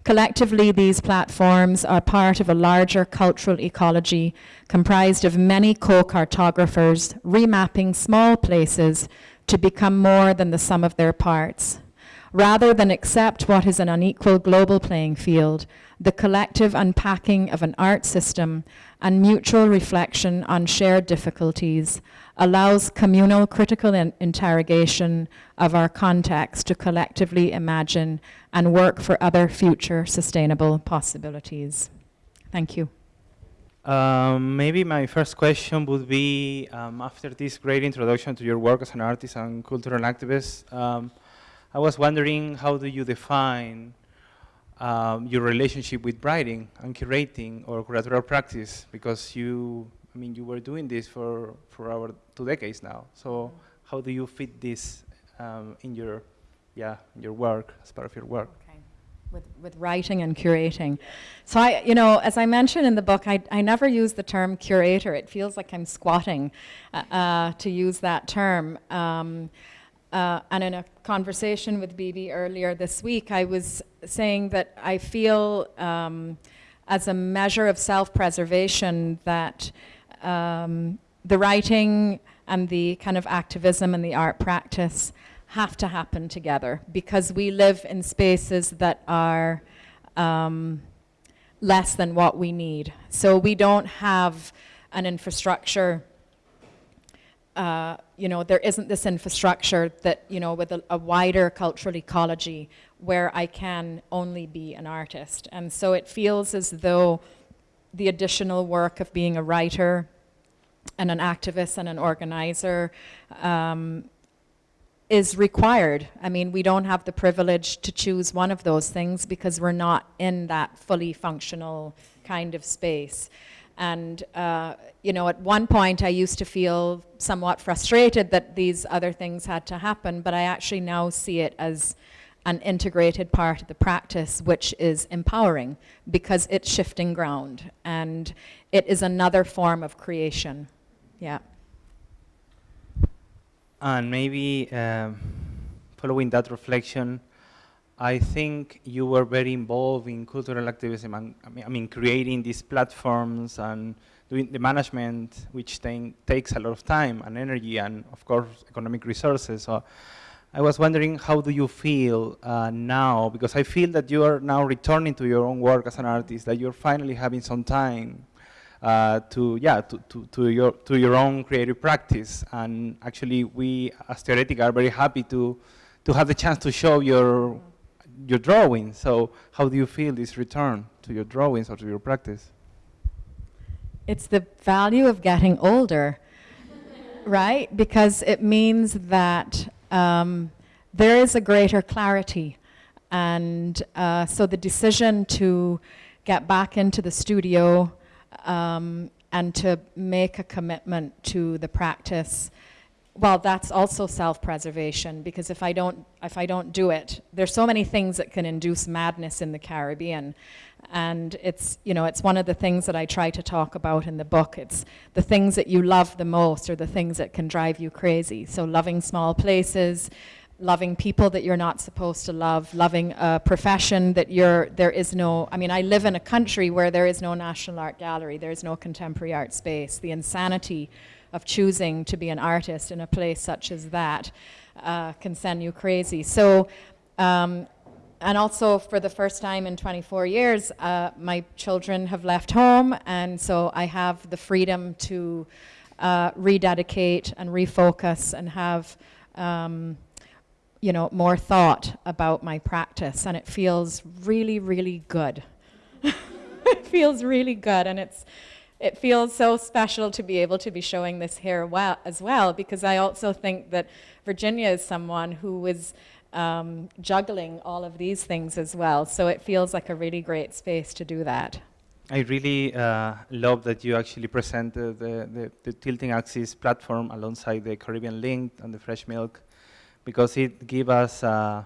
Collectively, these platforms are part of a larger cultural ecology comprised of many co-cartographers remapping small places to become more than the sum of their parts. Rather than accept what is an unequal global playing field, the collective unpacking of an art system and mutual reflection on shared difficulties allows communal critical in interrogation of our context to collectively imagine and work for other future sustainable possibilities. Thank you. Um, maybe my first question would be, um, after this great introduction to your work as an artist and cultural activist, um, I was wondering how do you define um, your relationship with writing and curating or curatorial practice because you, I mean, you were doing this for, for our two decades now. So how do you fit this um, in your, yeah, your work, as part of your work? Okay. With, with writing and curating. So I, you know, as I mentioned in the book, I, I never use the term curator. It feels like I'm squatting uh, uh, to use that term. Um, uh, and in a conversation with Bibi earlier this week, I was saying that I feel um, as a measure of self-preservation that um, the writing and the kind of activism and the art practice have to happen together because we live in spaces that are um, less than what we need. So we don't have an infrastructure uh, you know, there isn't this infrastructure that, you know, with a, a, wider cultural ecology where I can only be an artist. And so it feels as though the additional work of being a writer and an activist and an organizer um, is required. I mean, we don't have the privilege to choose one of those things because we're not in that fully functional kind of space. And, uh, you know, at one point I used to feel somewhat frustrated that these other things had to happen, but I actually now see it as an integrated part of the practice, which is empowering because it's shifting ground and it is another form of creation. Yeah. And maybe um, following that reflection, I think you were very involved in cultural activism and I mean, creating these platforms and doing the management, which takes a lot of time and energy and of course economic resources. So I was wondering how do you feel uh, now, because I feel that you are now returning to your own work as an artist, that you're finally having some time uh, to yeah to, to, to your to your own creative practice and actually we as TEOR/éTica are very happy to to have the chance to show your your drawing. So how do you feel this return to your drawings or to your practice? It's the value of getting older, right? Because it means that um, there is a greater clarity. And uh, so the decision to get back into the studio um, and to make a commitment to the practice well that's also self-preservation because if i don't if i don't do it there's so many things that can induce madness in the caribbean. And it's you know it's one of the things that i try to talk about in the book. It's the things that you love the most are the things that can drive you crazy. So loving small places loving people that you're not supposed to love, loving a profession that you're, there is no, I mean, I live in a country where there is no National Art Gallery, there is no contemporary art space. The insanity of choosing to be an artist in a place such as that uh, can send you crazy. So, um, and also for the first time in 24 years, uh, my children have left home, and so I have the freedom to uh, rededicate and refocus and have um, you know, more thought about my practice and it feels really, really good. it feels really good and it's, it feels so special to be able to be showing this here well, as well because I also think that Virginia is someone who is um, juggling all of these things as well. So it feels like a really great space to do that. I really uh, love that you actually presented the, the, the, Tilting Axis platform alongside the Caribbean Link and the Fresh Milk because it gives us uh,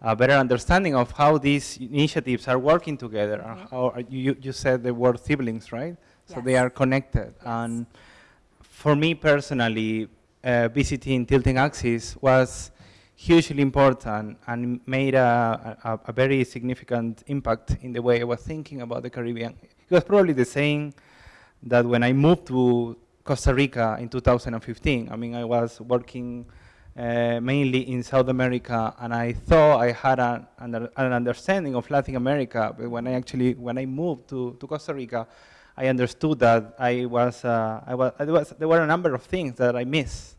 a better understanding of how these initiatives are working together. Mm -hmm. How you, you said the word siblings, right? Yes. So they are connected. Yes. And for me personally, uh, visiting Tilting Axis was hugely important and made a, a, a, very significant impact in the way I was thinking about the Caribbean. It was probably the same that when I moved to Costa Rica in 2015, I mean, I was working uh, mainly in South America, and I thought I had an, an, understanding of Latin America, but when I actually, when I moved to, to Costa Rica, I understood that I was, uh, I was, I was, there were a number of things that I missed.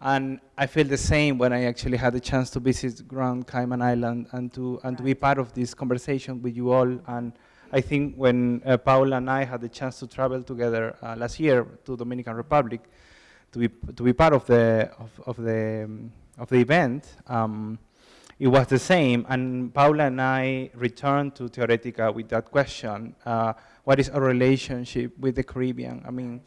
And I feel the same when I actually had the chance to visit Grand Cayman Island and to, and to be part of this conversation with you all. And I think when uh, Paula and I had the chance to travel together uh, last year to Dominican Republic, to be to be part of the of, of the um, of the event. Um, it was the same, and Paula and I returned to TEOR/éTica with that question: uh, What is our relationship with the Caribbean? I mean,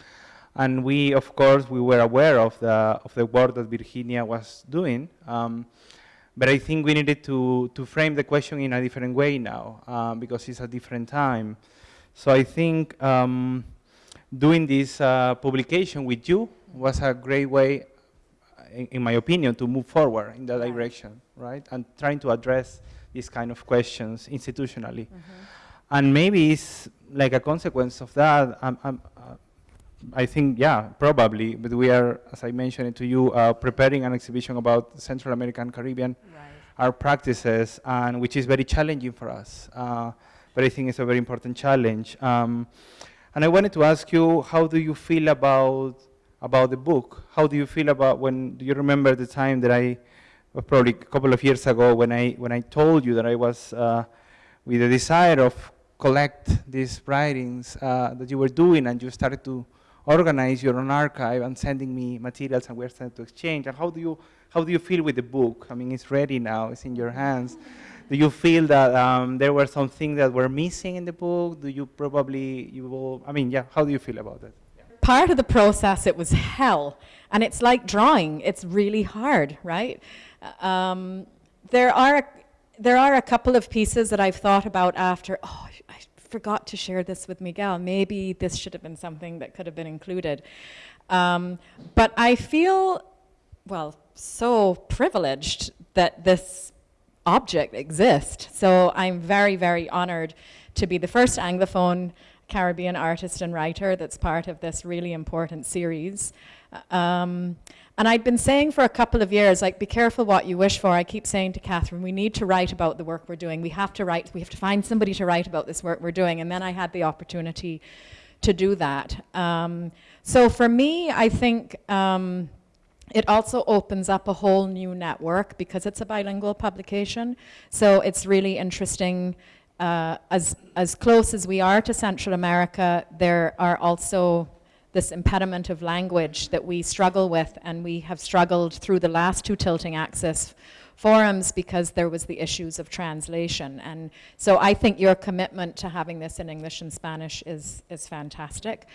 and we, of course, we were aware of the of the work that Virginia was doing. Um, but I think we needed to, to frame the question in a different way now uh, because it's a different time. So I think um, doing this uh, publication with you was a great way, in, in, my opinion, to move forward in that right. direction, right? And trying to address these kind of questions institutionally. Mm -hmm. And maybe it's like a consequence of that, I'm, I'm, uh, I think, yeah, probably, but we are, as I mentioned it to you, uh, preparing an exhibition about Central American Caribbean, right. our practices, and which is very challenging for us. Uh, but I think it's a very important challenge. Um, and I wanted to ask you, how do you feel about about the book. How do you feel about when, do you remember the time that I, probably a couple of years ago when I, when I told you that I was uh, with the desire of collect these writings uh, that you were doing and you started to organize your own archive and sending me materials and we're starting to exchange. And how do you, how do you feel with the book? I mean, it's ready now, it's in your hands. Do you feel that um, there were some things that were missing in the book? Do you probably, you will, I mean, yeah, how do you feel about it? part of the process, it was hell. And it's like drawing. It's really hard, right? Um, there, are, there are a couple of pieces that I've thought about after, oh, I forgot to share this with Miguel. Maybe this should have been something that could have been included. Um, but I feel, well, so privileged that this object exists. So I'm very, very honored to be the first Anglophone Caribbean artist and writer that's part of this really important series. Um, and I'd been saying for a couple of years, like, be careful what you wish for. I keep saying to Catherine, we need to write about the work we're doing. We have to write, we have to find somebody to write about this work we're doing. And then I had the opportunity to do that. Um, so for me, I think um, it also opens up a whole new network because it's a bilingual publication. So it's really interesting uh, as, as close as we are to Central America, there are also this impediment of language that we struggle with, and we have struggled through the last two tilting axis forums because there was the issues of translation. And so I think your commitment to having this in English and Spanish is, is fantastic.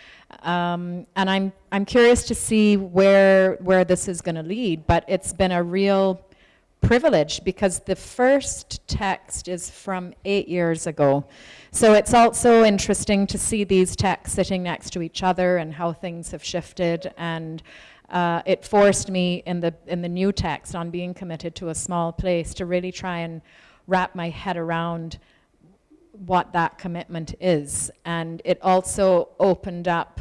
Um, and I'm, I'm curious to see where, where this is going to lead, but it's been a real privilege because the first text is from eight years ago. So it's also interesting to see these texts sitting next to each other and how things have shifted and uh, it forced me in the, in the new text on being committed to a small place to really try and wrap my head around what that commitment is. And it also opened up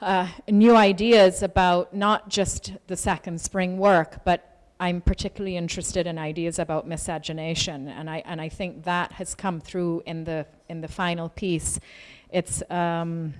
uh, new ideas about not just the second spring work, but I'm particularly interested in ideas about miscegenation, and I, and I think that has come through in the, in the final piece. It's, um,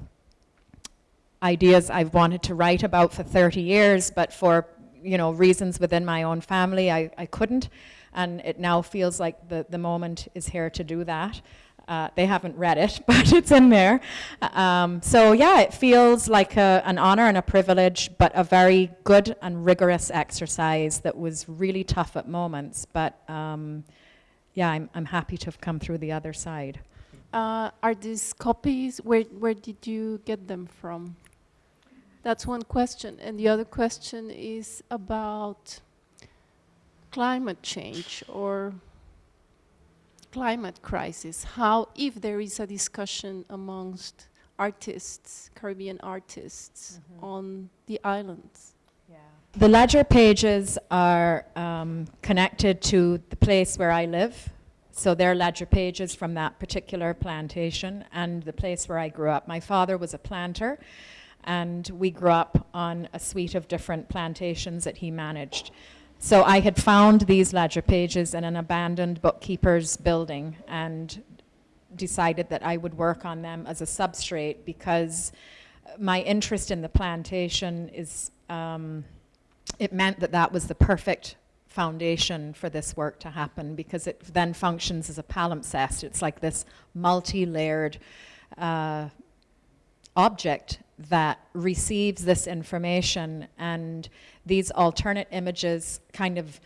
ideas I've wanted to write about for 30 years, but for you know reasons within my own family, I, I couldn't. And it now feels like the, the moment is here to do that. Uh, they haven't read it, but it's in there. Um, so yeah, it feels like a, an honor and a privilege, but a very good and rigorous exercise that was really tough at moments. But um, yeah, I'm, I'm happy to have come through the other side. Uh, are these copies, where, where did you get them from? That's one question. And the other question is about climate change or climate crisis. How, if there is a discussion amongst artists, Caribbean artists, mm -hmm. on the islands? The ledger pages are um, connected to the place where I live. So they're ledger pages from that particular plantation and the place where I grew up. My father was a planter and we grew up on a suite of different plantations that he managed. So I had found these ledger pages in an abandoned bookkeeper's building and decided that I would work on them as a substrate because my interest in the plantation is, um, it meant that that was the perfect foundation for this work to happen because it then functions as a palimpsest. It's like this multi-layered uh, object that receives this information and these alternate images kind of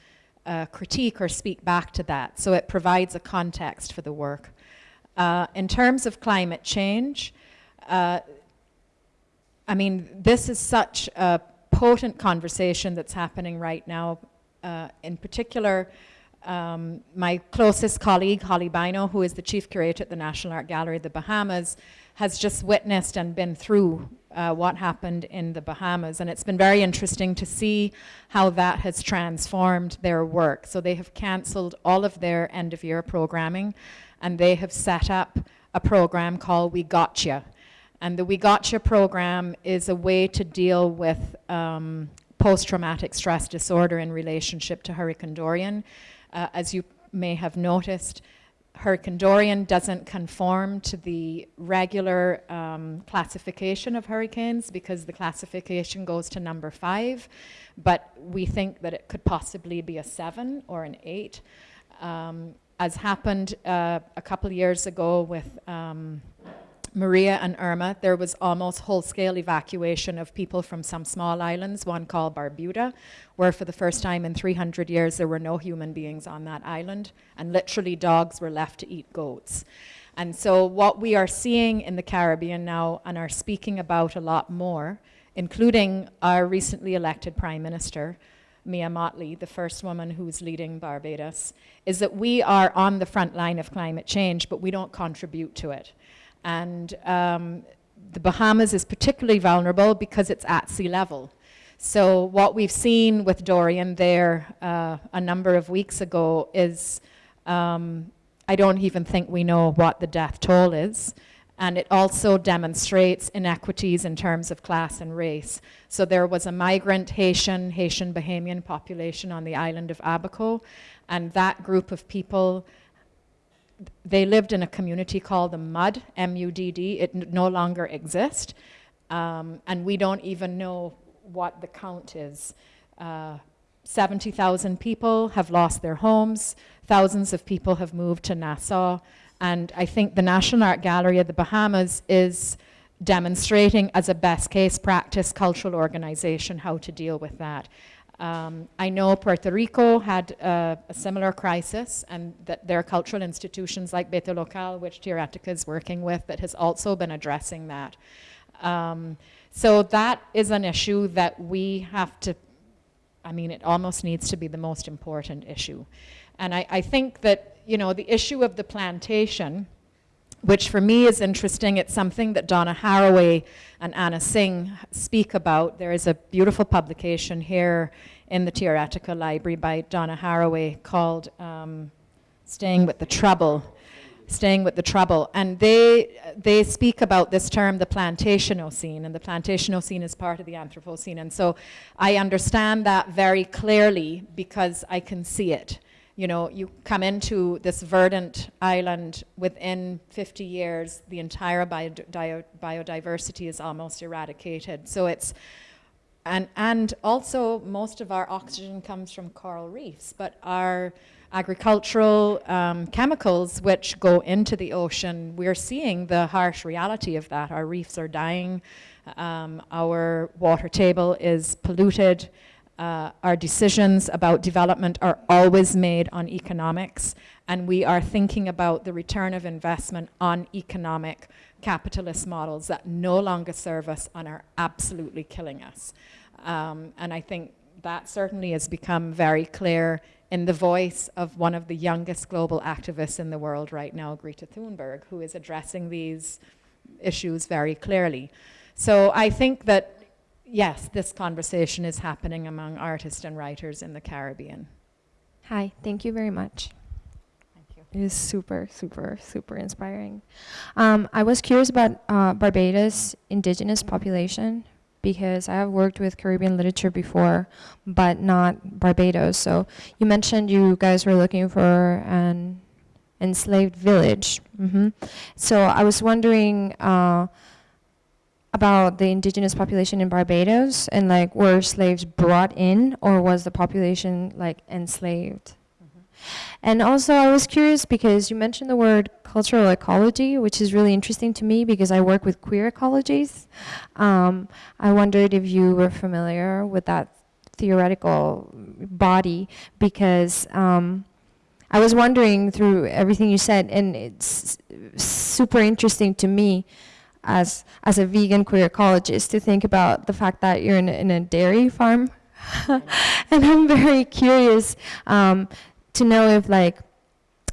uh, critique or speak back to that. So it provides a context for the work. Uh, in terms of climate change, uh, I mean, this is such a potent conversation that's happening right now. Uh, in particular, um, my closest colleague, Holly Bynoe, who is the chief curator at the National Art Gallery of the Bahamas, has just witnessed and been through uh, what happened in the Bahamas. And it's been very interesting to see how that has transformed their work. So they have canceled all of their end of year programming and they have set up a program called We Gotcha. And the We Gotcha program is a way to deal with um, post-traumatic stress disorder in relationship to Hurricane Dorian. Uh, as you may have noticed, Hurricane Dorian doesn't conform to the regular um, classification of hurricanes because the classification goes to number five, but we think that it could possibly be a seven or an eight. Um, as happened uh, a couple years ago with um, Maria and Irma, there was almost whole-scale evacuation of people from some small islands, one called Barbuda, where for the first time in 300 years there were no human beings on that island, and literally dogs were left to eat goats. And so what we are seeing in the Caribbean now and are speaking about a lot more, including our recently elected Prime Minister, Mia Mottley, the first woman who's leading Barbados, is that we are on the front line of climate change, but we don't contribute to it. And um, the Bahamas is particularly vulnerable because it's at sea level. So what we've seen with Dorian there uh, a number of weeks ago is, um, I don't even think we know what the death toll is. And it also demonstrates inequities in terms of class and race. So there was a migrant Haitian, Haitian Bahamian population on the island of Abaco, and that group of people they lived in a community called the MUD, M-U-D-D. It no longer exists. Um, and we don't even know what the count is. Uh, 70,000 people have lost their homes. Thousands of people have moved to Nassau. And I think the National Art Gallery of the Bahamas is demonstrating as a best case practice cultural organization how to deal with that. Um, I know Puerto Rico had uh, a similar crisis and that there are cultural institutions like Beta Local, which TEOR/éTica is working with, that has also been addressing that. Um, so that is an issue that we have to, I mean, it almost needs to be the most important issue. And I, I think that, you know, the issue of the plantation, which for me is interesting. It's something that Donna Haraway and Anna Tsing speak about. There is a beautiful publication here in the TEOR/éTica Library by Donna Haraway called um, Staying with the Trouble. Staying with the Trouble. And they, they speak about this term, the Plantationocene, and the Plantationocene is part of the Anthropocene. And so I understand that very clearly because I can see it you know, you come into this verdant island within 50 years, the entire biodiversity is almost eradicated. So it's, and, and also most of our oxygen comes from coral reefs, but our agricultural um, chemicals which go into the ocean, we're seeing the harsh reality of that. Our reefs are dying, um, our water table is polluted, uh, our decisions about development are always made on economics, and we are thinking about the return of investment on economic capitalist models that no longer serve us and are absolutely killing us. Um, and I think that certainly has become very clear in the voice of one of the youngest global activists in the world right now, Greta Thunberg, who is addressing these issues very clearly. So I think that yes, this conversation is happening among artists and writers in the Caribbean. Hi, thank you very much. Thank you. It is super, super, super inspiring. Um, I was curious about uh, Barbados indigenous population because I have worked with Caribbean literature before, but not Barbados. So you mentioned you guys were looking for an enslaved village. Mm -hmm. So I was wondering, uh, about the indigenous population in Barbados and like were slaves brought in or was the population like enslaved? Mm -hmm. And also I was curious because you mentioned the word cultural ecology, which is really interesting to me because I work with queer ecologies. Um, I wondered if you were familiar with that theoretical body because um, I was wondering through everything you said and it's super interesting to me as, as a vegan queer ecologist to think about the fact that you're in, in a dairy farm. and I'm very curious um, to know if like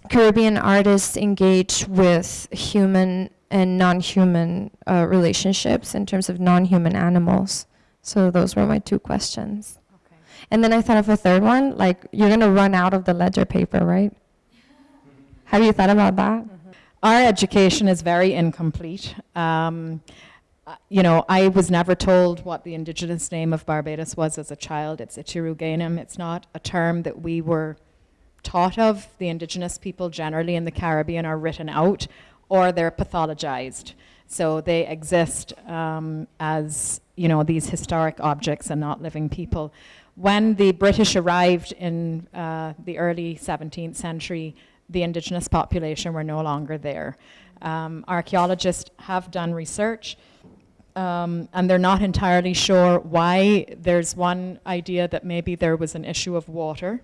Caribbean artists engage with human and non-human uh, relationships in terms of non-human animals. So those were my two questions. Okay. And then I thought of a third one, like you're gonna run out of the ledger paper, right? Have you thought about that? Our education is very incomplete. Um, uh, you know, I was never told what the indigenous name of Barbados was as a child. It's Ichirouganaim. It's not a term that we were taught of. The indigenous people generally in the Caribbean are written out or they're pathologized. So they exist um, as, you know, these historic objects and not living people. When the British arrived in uh, the early 17th century, the indigenous population were no longer there. Um, archaeologists have done research um, and they're not entirely sure why. There's one idea that maybe there was an issue of water.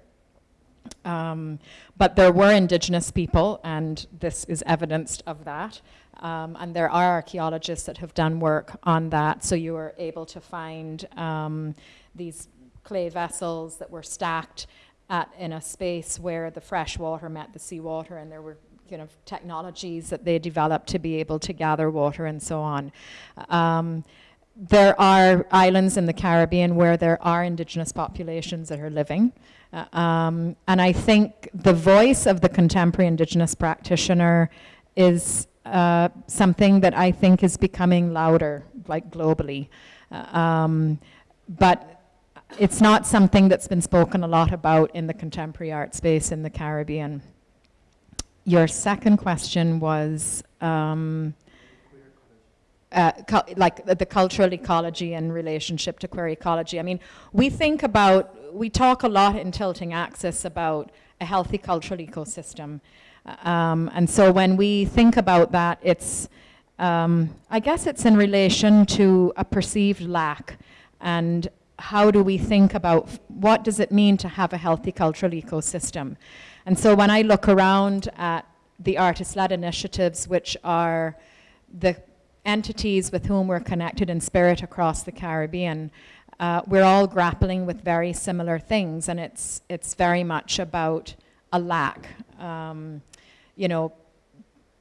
Um, but there were indigenous people and this is evidenced of that. Um, and there are archaeologists that have done work on that. So you were able to find um, these clay vessels that were stacked at, in a space where the fresh water met the seawater and there were kind of technologies that they developed to be able to gather water and so on. Um, there are islands in the Caribbean where there are indigenous populations that are living. Uh, um, and I think the voice of the contemporary indigenous practitioner is uh, something that I think is becoming louder, like globally. Uh, um, but it's not something that's been spoken a lot about in the contemporary art space in the Caribbean. Your second question was um, uh, like the cultural ecology and relationship to queer ecology. I mean, we think about, we talk a lot in Tilting Axis about a healthy cultural ecosystem. Um, and so when we think about that, it's um, I guess it's in relation to a perceived lack and how do we think about what does it mean to have a healthy cultural ecosystem. And so when I look around at the artist-led initiatives, which are the entities with whom we're connected in spirit across the Caribbean, uh, we're all grappling with very similar things, and it's it's very much about a lack. Um, you know,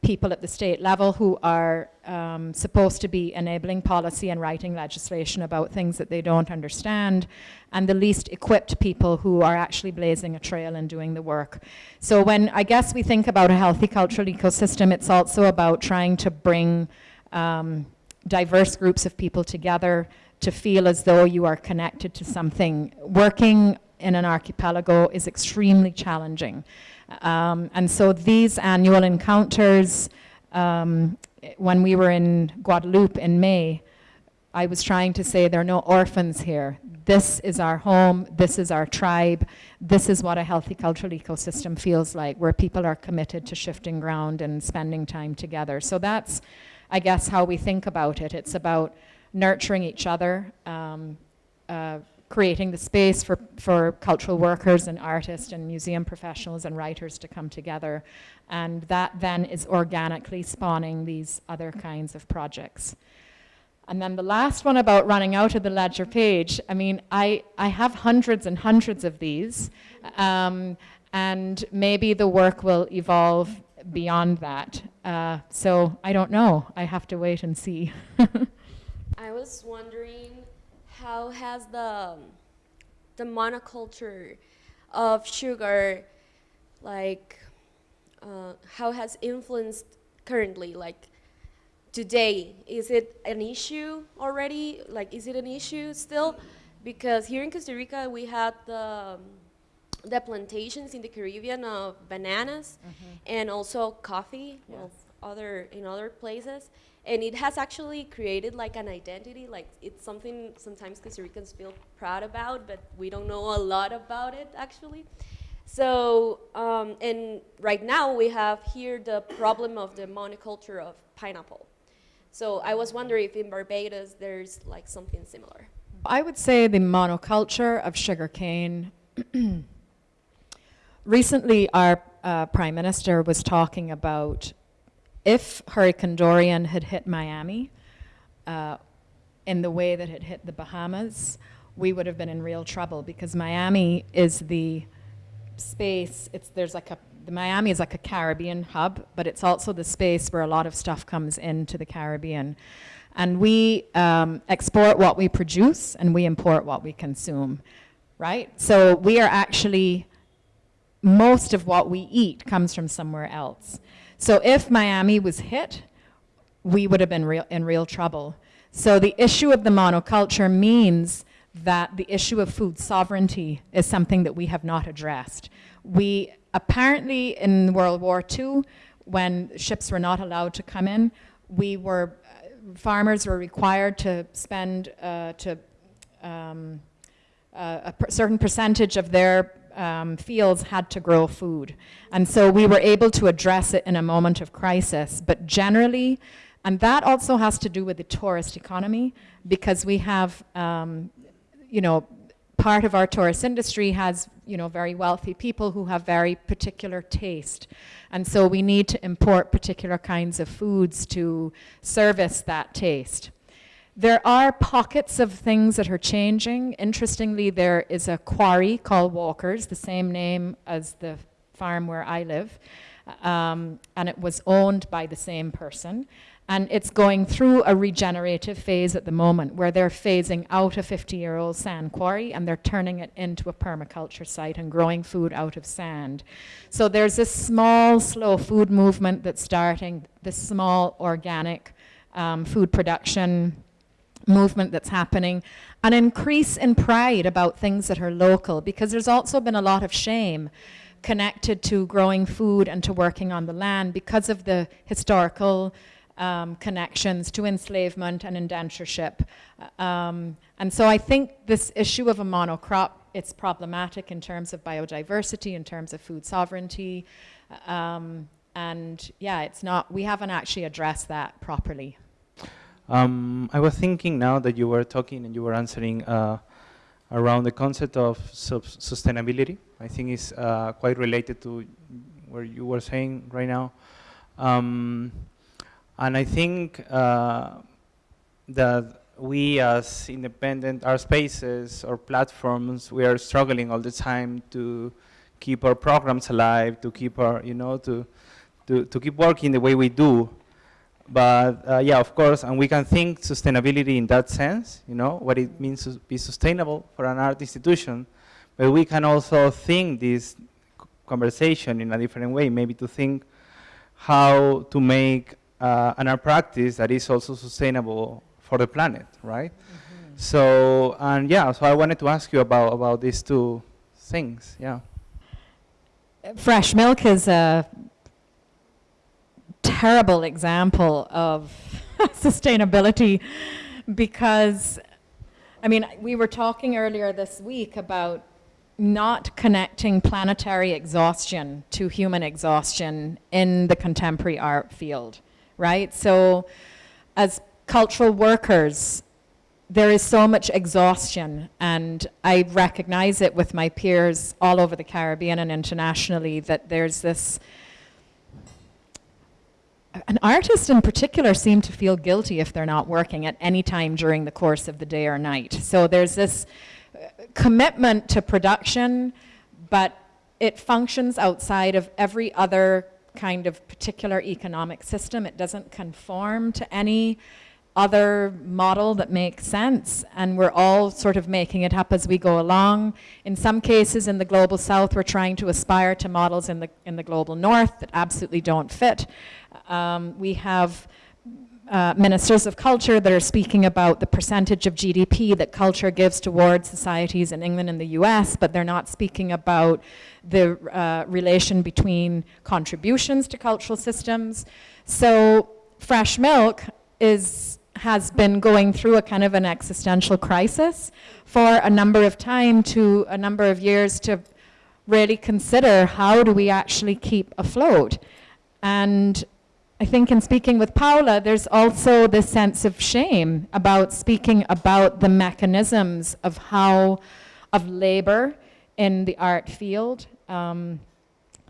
people at the state level who are um, supposed to be enabling policy and writing legislation about things that they don't understand, and the least equipped people who are actually blazing a trail and doing the work. So when I guess we think about a healthy cultural ecosystem, it's also about trying to bring um, diverse groups of people together to feel as though you are connected to something. Working in an archipelago is extremely challenging. Um, and so these annual encounters, um, when we were in Guadeloupe in May, I was trying to say there are no orphans here. This is our home, this is our tribe, this is what a healthy cultural ecosystem feels like, where people are committed to shifting ground and spending time together. So that's, I guess, how we think about it. It's about nurturing each other, um, uh, creating the space for, for cultural workers and artists and museum professionals and writers to come together. And that then is organically spawning these other kinds of projects. And then the last one about running out of the ledger page, I mean, I, I have hundreds and hundreds of these, um, and maybe the work will evolve beyond that. Uh, so I don't know. I have to wait and see. I was wondering how has the um, the monoculture of sugar like uh, how has influenced currently like today. Is it an issue already? Like is it an issue still? Because here in Costa Rica we had the um, the plantations in the Caribbean of bananas mm-hmm. and also coffee well, other in other places and it has actually created like an identity like it's something sometimes costa ricans feel proud about but we don't know a lot about it actually. So um, and right now we have here the problem of the monoculture of pineapple. So i was wondering if in Barbados there's like something similar. I would say the monoculture of sugarcane. Recently, our uh, prime minister was talking about if Hurricane Dorian had hit Miami uh, in the way that it hit the Bahamas, we would have been in real trouble because Miami is the space. It's there's like a the Miami is like a Caribbean hub, but it's also the space where a lot of stuff comes into the Caribbean. And we um, export what we produce and we import what we consume, right? So we are actually, most of what we eat comes from somewhere else. So if Miami was hit, we would have been real, in real trouble. So the issue of the monoculture means that the issue of food sovereignty is something that we have not addressed. We apparently in World War II, when ships were not allowed to come in, we were farmers were required to spend uh, to um, uh, a per certain percentage of their um, fields had to grow food. And so we were able to address it in a moment of crisis. But generally, and that also has to do with the tourist economy because we have, um, you know, part of our tourist industry has, you know, very wealthy people who have very particular taste. And so we need to import particular kinds of foods to service that taste. There are pockets of things that are changing. Interestingly, there is a quarry called Walker's, the same name as the farm where I live, um, and it was owned by the same person. And it's going through a regenerative phase at the moment where they're phasing out a 50 year old sand quarry and they're turning it into a permaculture site and growing food out of sand. So there's this small, slow food movement that's starting, this small organic um, food production movement that's happening, an increase in pride about things that are local because there's also been a lot of shame connected to growing food and to working on the land because of the historical um, connections to enslavement and indentureship. Um, and so I think this issue of a monocrop, it's problematic in terms of biodiversity, in terms of food sovereignty. Um, And yeah, it's not, we haven't actually addressed that properly. Um, I was thinking now that you were talking and you were answering uh, around the concept of sustainability. I think it's uh, quite related to what you were saying right now. Um, and I think uh, that we as independent art spaces or platforms, we are struggling all the time to keep our programs alive, to keep our, you know, to, to, to keep working the way we do. But uh, yeah, of course, and we can think sustainability in that sense, you know, what it means to be sustainable for an art institution. But we can also think this conversation in a different way, maybe to think how to make uh, an art practice that is also sustainable for the planet, right? So, and yeah, so I wanted to ask you about, about these two things, yeah. Fresh Milk is a terrible example of sustainability because, I mean, we were talking earlier this week about not connecting planetary exhaustion to human exhaustion in the contemporary art field, right? So, as cultural workers, there is so much exhaustion, and I recognize it with my peers all over the Caribbean and internationally that there's this. An artist in particular seem to feel guilty if they're not working at any time during the course of the day or night. So there's this uh, commitment to production, but it functions outside of every other kind of particular economic system. It doesn't conform to any other model that makes sense and we're all sort of making it up as we go along. In some cases in the global south we're trying to aspire to models in the, in the global north that absolutely don't fit. Um, we have uh, ministers of culture that are speaking about the percentage of GDP that culture gives towards societies in England and the US, but they're not speaking about the uh, relation between contributions to cultural systems. So Fresh Milk is has been going through a kind of an existential crisis for a number of time to a number of years to really consider how do we actually keep afloat. And I think in speaking with Paula, there's also this sense of shame about speaking about the mechanisms of how, of labor in the art field. Um,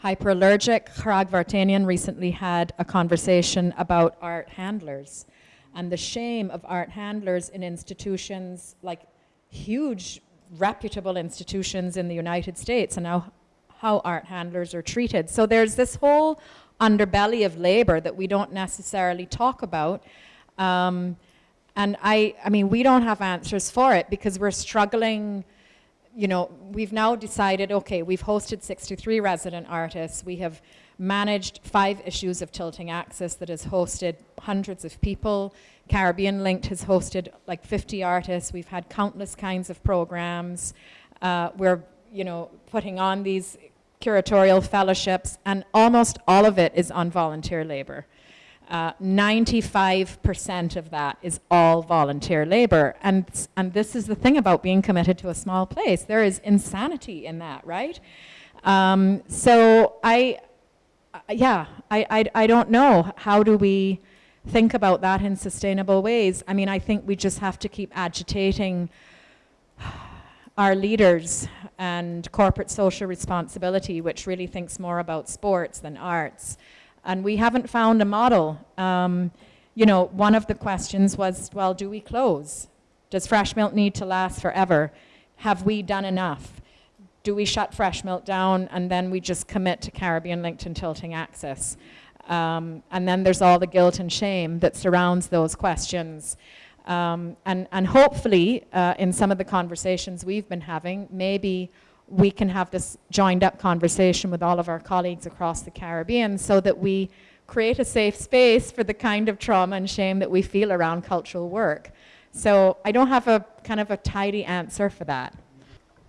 Hyperallergic, Hrag Vartanian recently had a conversation about art handlers and the shame of art handlers in institutions like huge reputable institutions in the United States and now how art handlers are treated. So there's this whole underbelly of labor that we don't necessarily talk about. Um, and I, I mean, we don't have answers for it because we're struggling. You know, we've now decided, okay, we've hosted 63 resident artists. We have managed five issues of Tilting Axis that has hosted hundreds of people. Caribbean Linked has hosted like 50 artists. We've had countless kinds of programs. Uh, we're, you know, putting on these curatorial fellowships, and almost all of it is on volunteer labor. 95% of that is all volunteer labor. And, and this is the thing about being committed to a small place. There is insanity in that, right? Um, so I, uh, yeah, I, I, I don't know. How do we think about that in sustainable ways? I mean, I think we just have to keep agitating our leaders and corporate social responsibility, which really thinks more about sports than arts. And we haven't found a model. Um, you know, one of the questions was, well, do we close? Does Fresh Milk need to last forever? Have we done enough? Do we shut Fresh Milk down and then we just commit to Caribbean Linked and Tilting Axis? Um, and then there's all the guilt and shame that surrounds those questions. Um, and, and hopefully, uh, in some of the conversations we've been having, maybe we can have this joined up conversation with all of our colleagues across the Caribbean so that we create a safe space for the kind of trauma and shame that we feel around cultural work. So I don't have a kind of a tidy answer for that.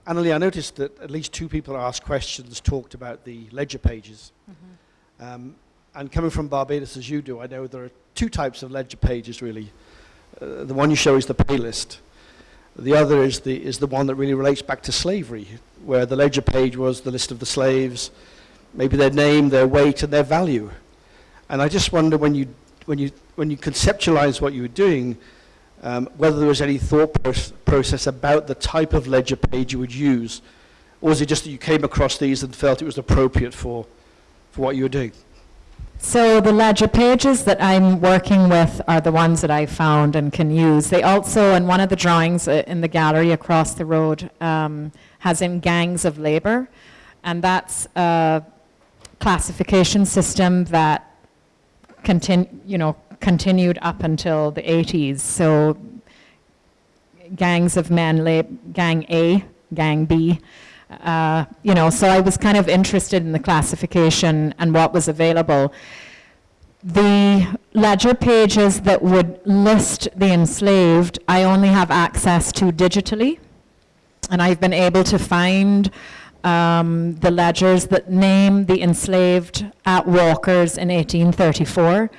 Annalee, I noticed that at least two people asked questions talked about the ledger pages. Mm-hmm. Um, and coming from Barbados as you do, I know there are two types of ledger pages really. Uh, the one you show is the pay list. The other is the, is the one that really relates back to slavery, where the ledger page was the list of the slaves, maybe their name, their weight, and their value. And I just wonder when you, when you, when you conceptualize what you were doing, um, whether there was any thought process about the type of ledger page you would use, or was it just that you came across these and felt it was appropriate for, for what you were doing? So the ledger pages that I'm working with are the ones that I found and can use. They also, in one of the drawings uh, in the gallery across the road, um, has in gangs of labor, and that's a classification system that continu- you know, continued up until the 80s. So gangs of men, gang A, gang B, uh, you know, so I was kind of interested in the classification and what was available. The ledger pages that would list the enslaved, I only have access to digitally, and I've been able to find um, the ledgers that name the enslaved at Walker's in 1834.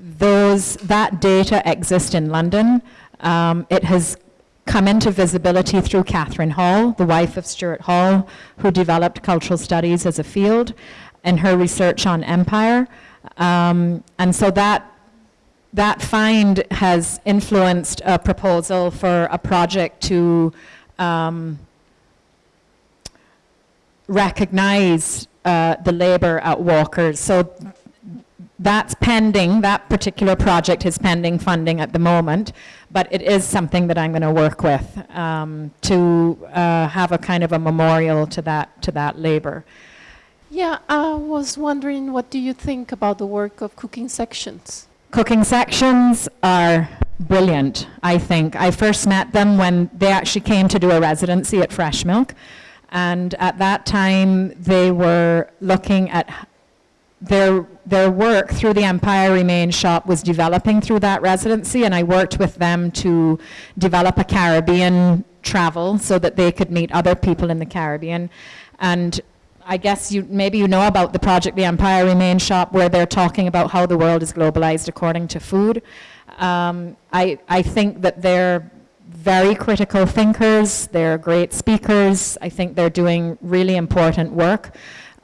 Those, that data exists in London. Um, it has come into visibility through Catherine Hall, the wife of Stuart Hall, who developed cultural studies as a field, and her research on empire. Um, and so that that find has influenced a proposal for a project to um, recognize uh, the labor at Walker's. So that's pending, that particular project is pending funding at the moment, but it is something that I'm going to work with um, to uh, have a kind of a memorial to that, to that labor. Yeah, I was wondering, what do you think about the work of Cooking Sections? Cooking Sections are brilliant, I think. I first met them when they actually came to do a residency at Fresh Milk. And at that time, they were looking at their, their work through the Empire Remains Shop was developing through that residency, and I worked with them to develop a Caribbean travel so that they could meet other people in the Caribbean. And I guess you, maybe you know about the project, the Empire Remains Shop, where they're talking about how the world is globalized according to food. Um, I, I think that they're very critical thinkers, they're great speakers, I think they're doing really important work.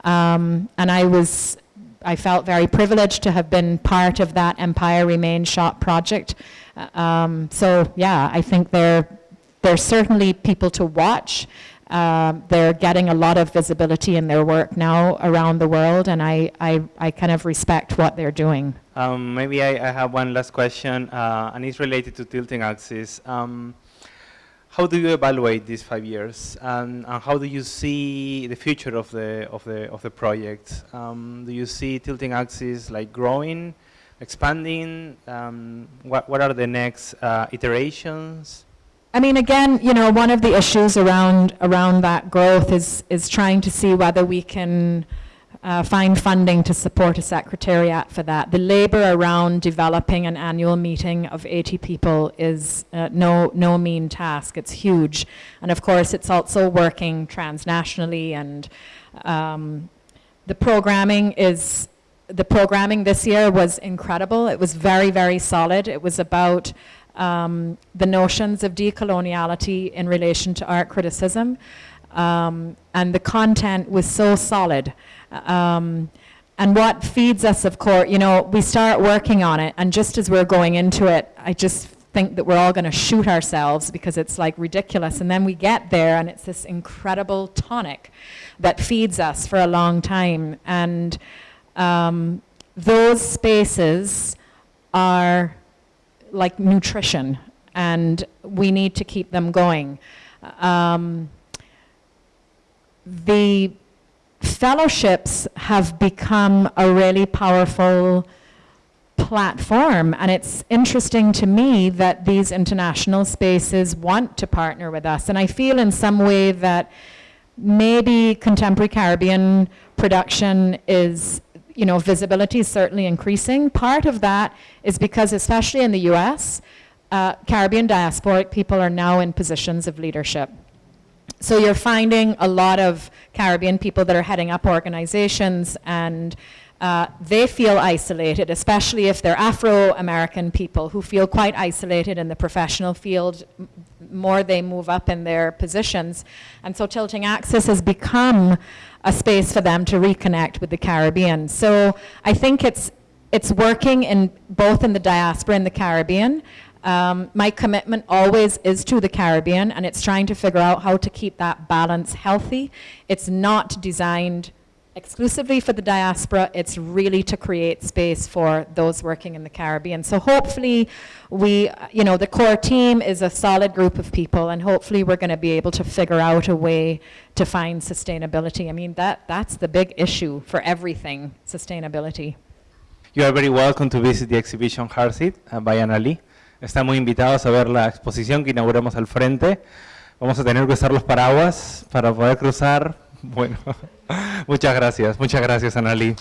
Um, and I was I felt very privileged to have been part of that Empire Remains Shop project. Uh, Um, so yeah, I think they're they're certainly people to watch. Um, they're getting a lot of visibility in their work now around the world, and I, I, I kind of respect what they're doing. Um, maybe I, I have one last question, uh, and it's related to Tilting Axis. Um, how do you evaluate these five years, and, and, how do you see the future of the of the of the project? Um, do you see Tilting Axis like growing, expanding? Um, what what are the next uh, iterations? I mean, again, you know, one of the issues around around that growth is is trying to see whether we can uh, find funding to support a secretariat for that. The labor around developing an annual meeting of 80 people is uh, no, no mean task. It's huge. And of course, it's also working transnationally and um, the programming is, the programming this year was incredible. It was very, very solid. It was about um, the notions of decoloniality in relation to art criticism. Um, and the content was so solid. Um, and what feeds us, of course, you know, we start working on it, and just as we're going into it, I just think that we're all going to shoot ourselves because it's like ridiculous. And then we get there, and it's this incredible tonic that feeds us for a long time. And um, those spaces are like nutrition, and we need to keep them going. Um, the fellowships have become a really powerful platform and it's interesting to me that these international spaces want to partner with us and I feel in some way that maybe contemporary Caribbean production is you know visibility is certainly increasing. Part of that is because especially in the US uh, Caribbean diasporic people are now in positions of leadership so you're finding a lot of Caribbean people that are heading up organizations and uh, they feel isolated, especially if they're Afro-American people who feel quite isolated in the professional field more they move up in their positions. And so Tilting Axis has become a space for them to reconnect with the Caribbean. So I think it's it's working in both in the diaspora and the Caribbean. Um, my commitment always is to the Caribbean, and it's trying to figure out how to keep that balance healthy. It's not designed exclusively for the diaspora, it's really to create space for those working in the Caribbean. So hopefully we, you know, the core team is a solid group of people and hopefully we're going to be able to figure out a way to find sustainability. I mean, that, that's the big issue for everything, sustainability. You are very welcome to visit the exhibition Heartseed uh, by Annalee. Están muy invitados a ver la exposición que inauguramos al frente. Vamos a tener que usar los paraguas para poder cruzar. Bueno, muchas gracias, muchas gracias you.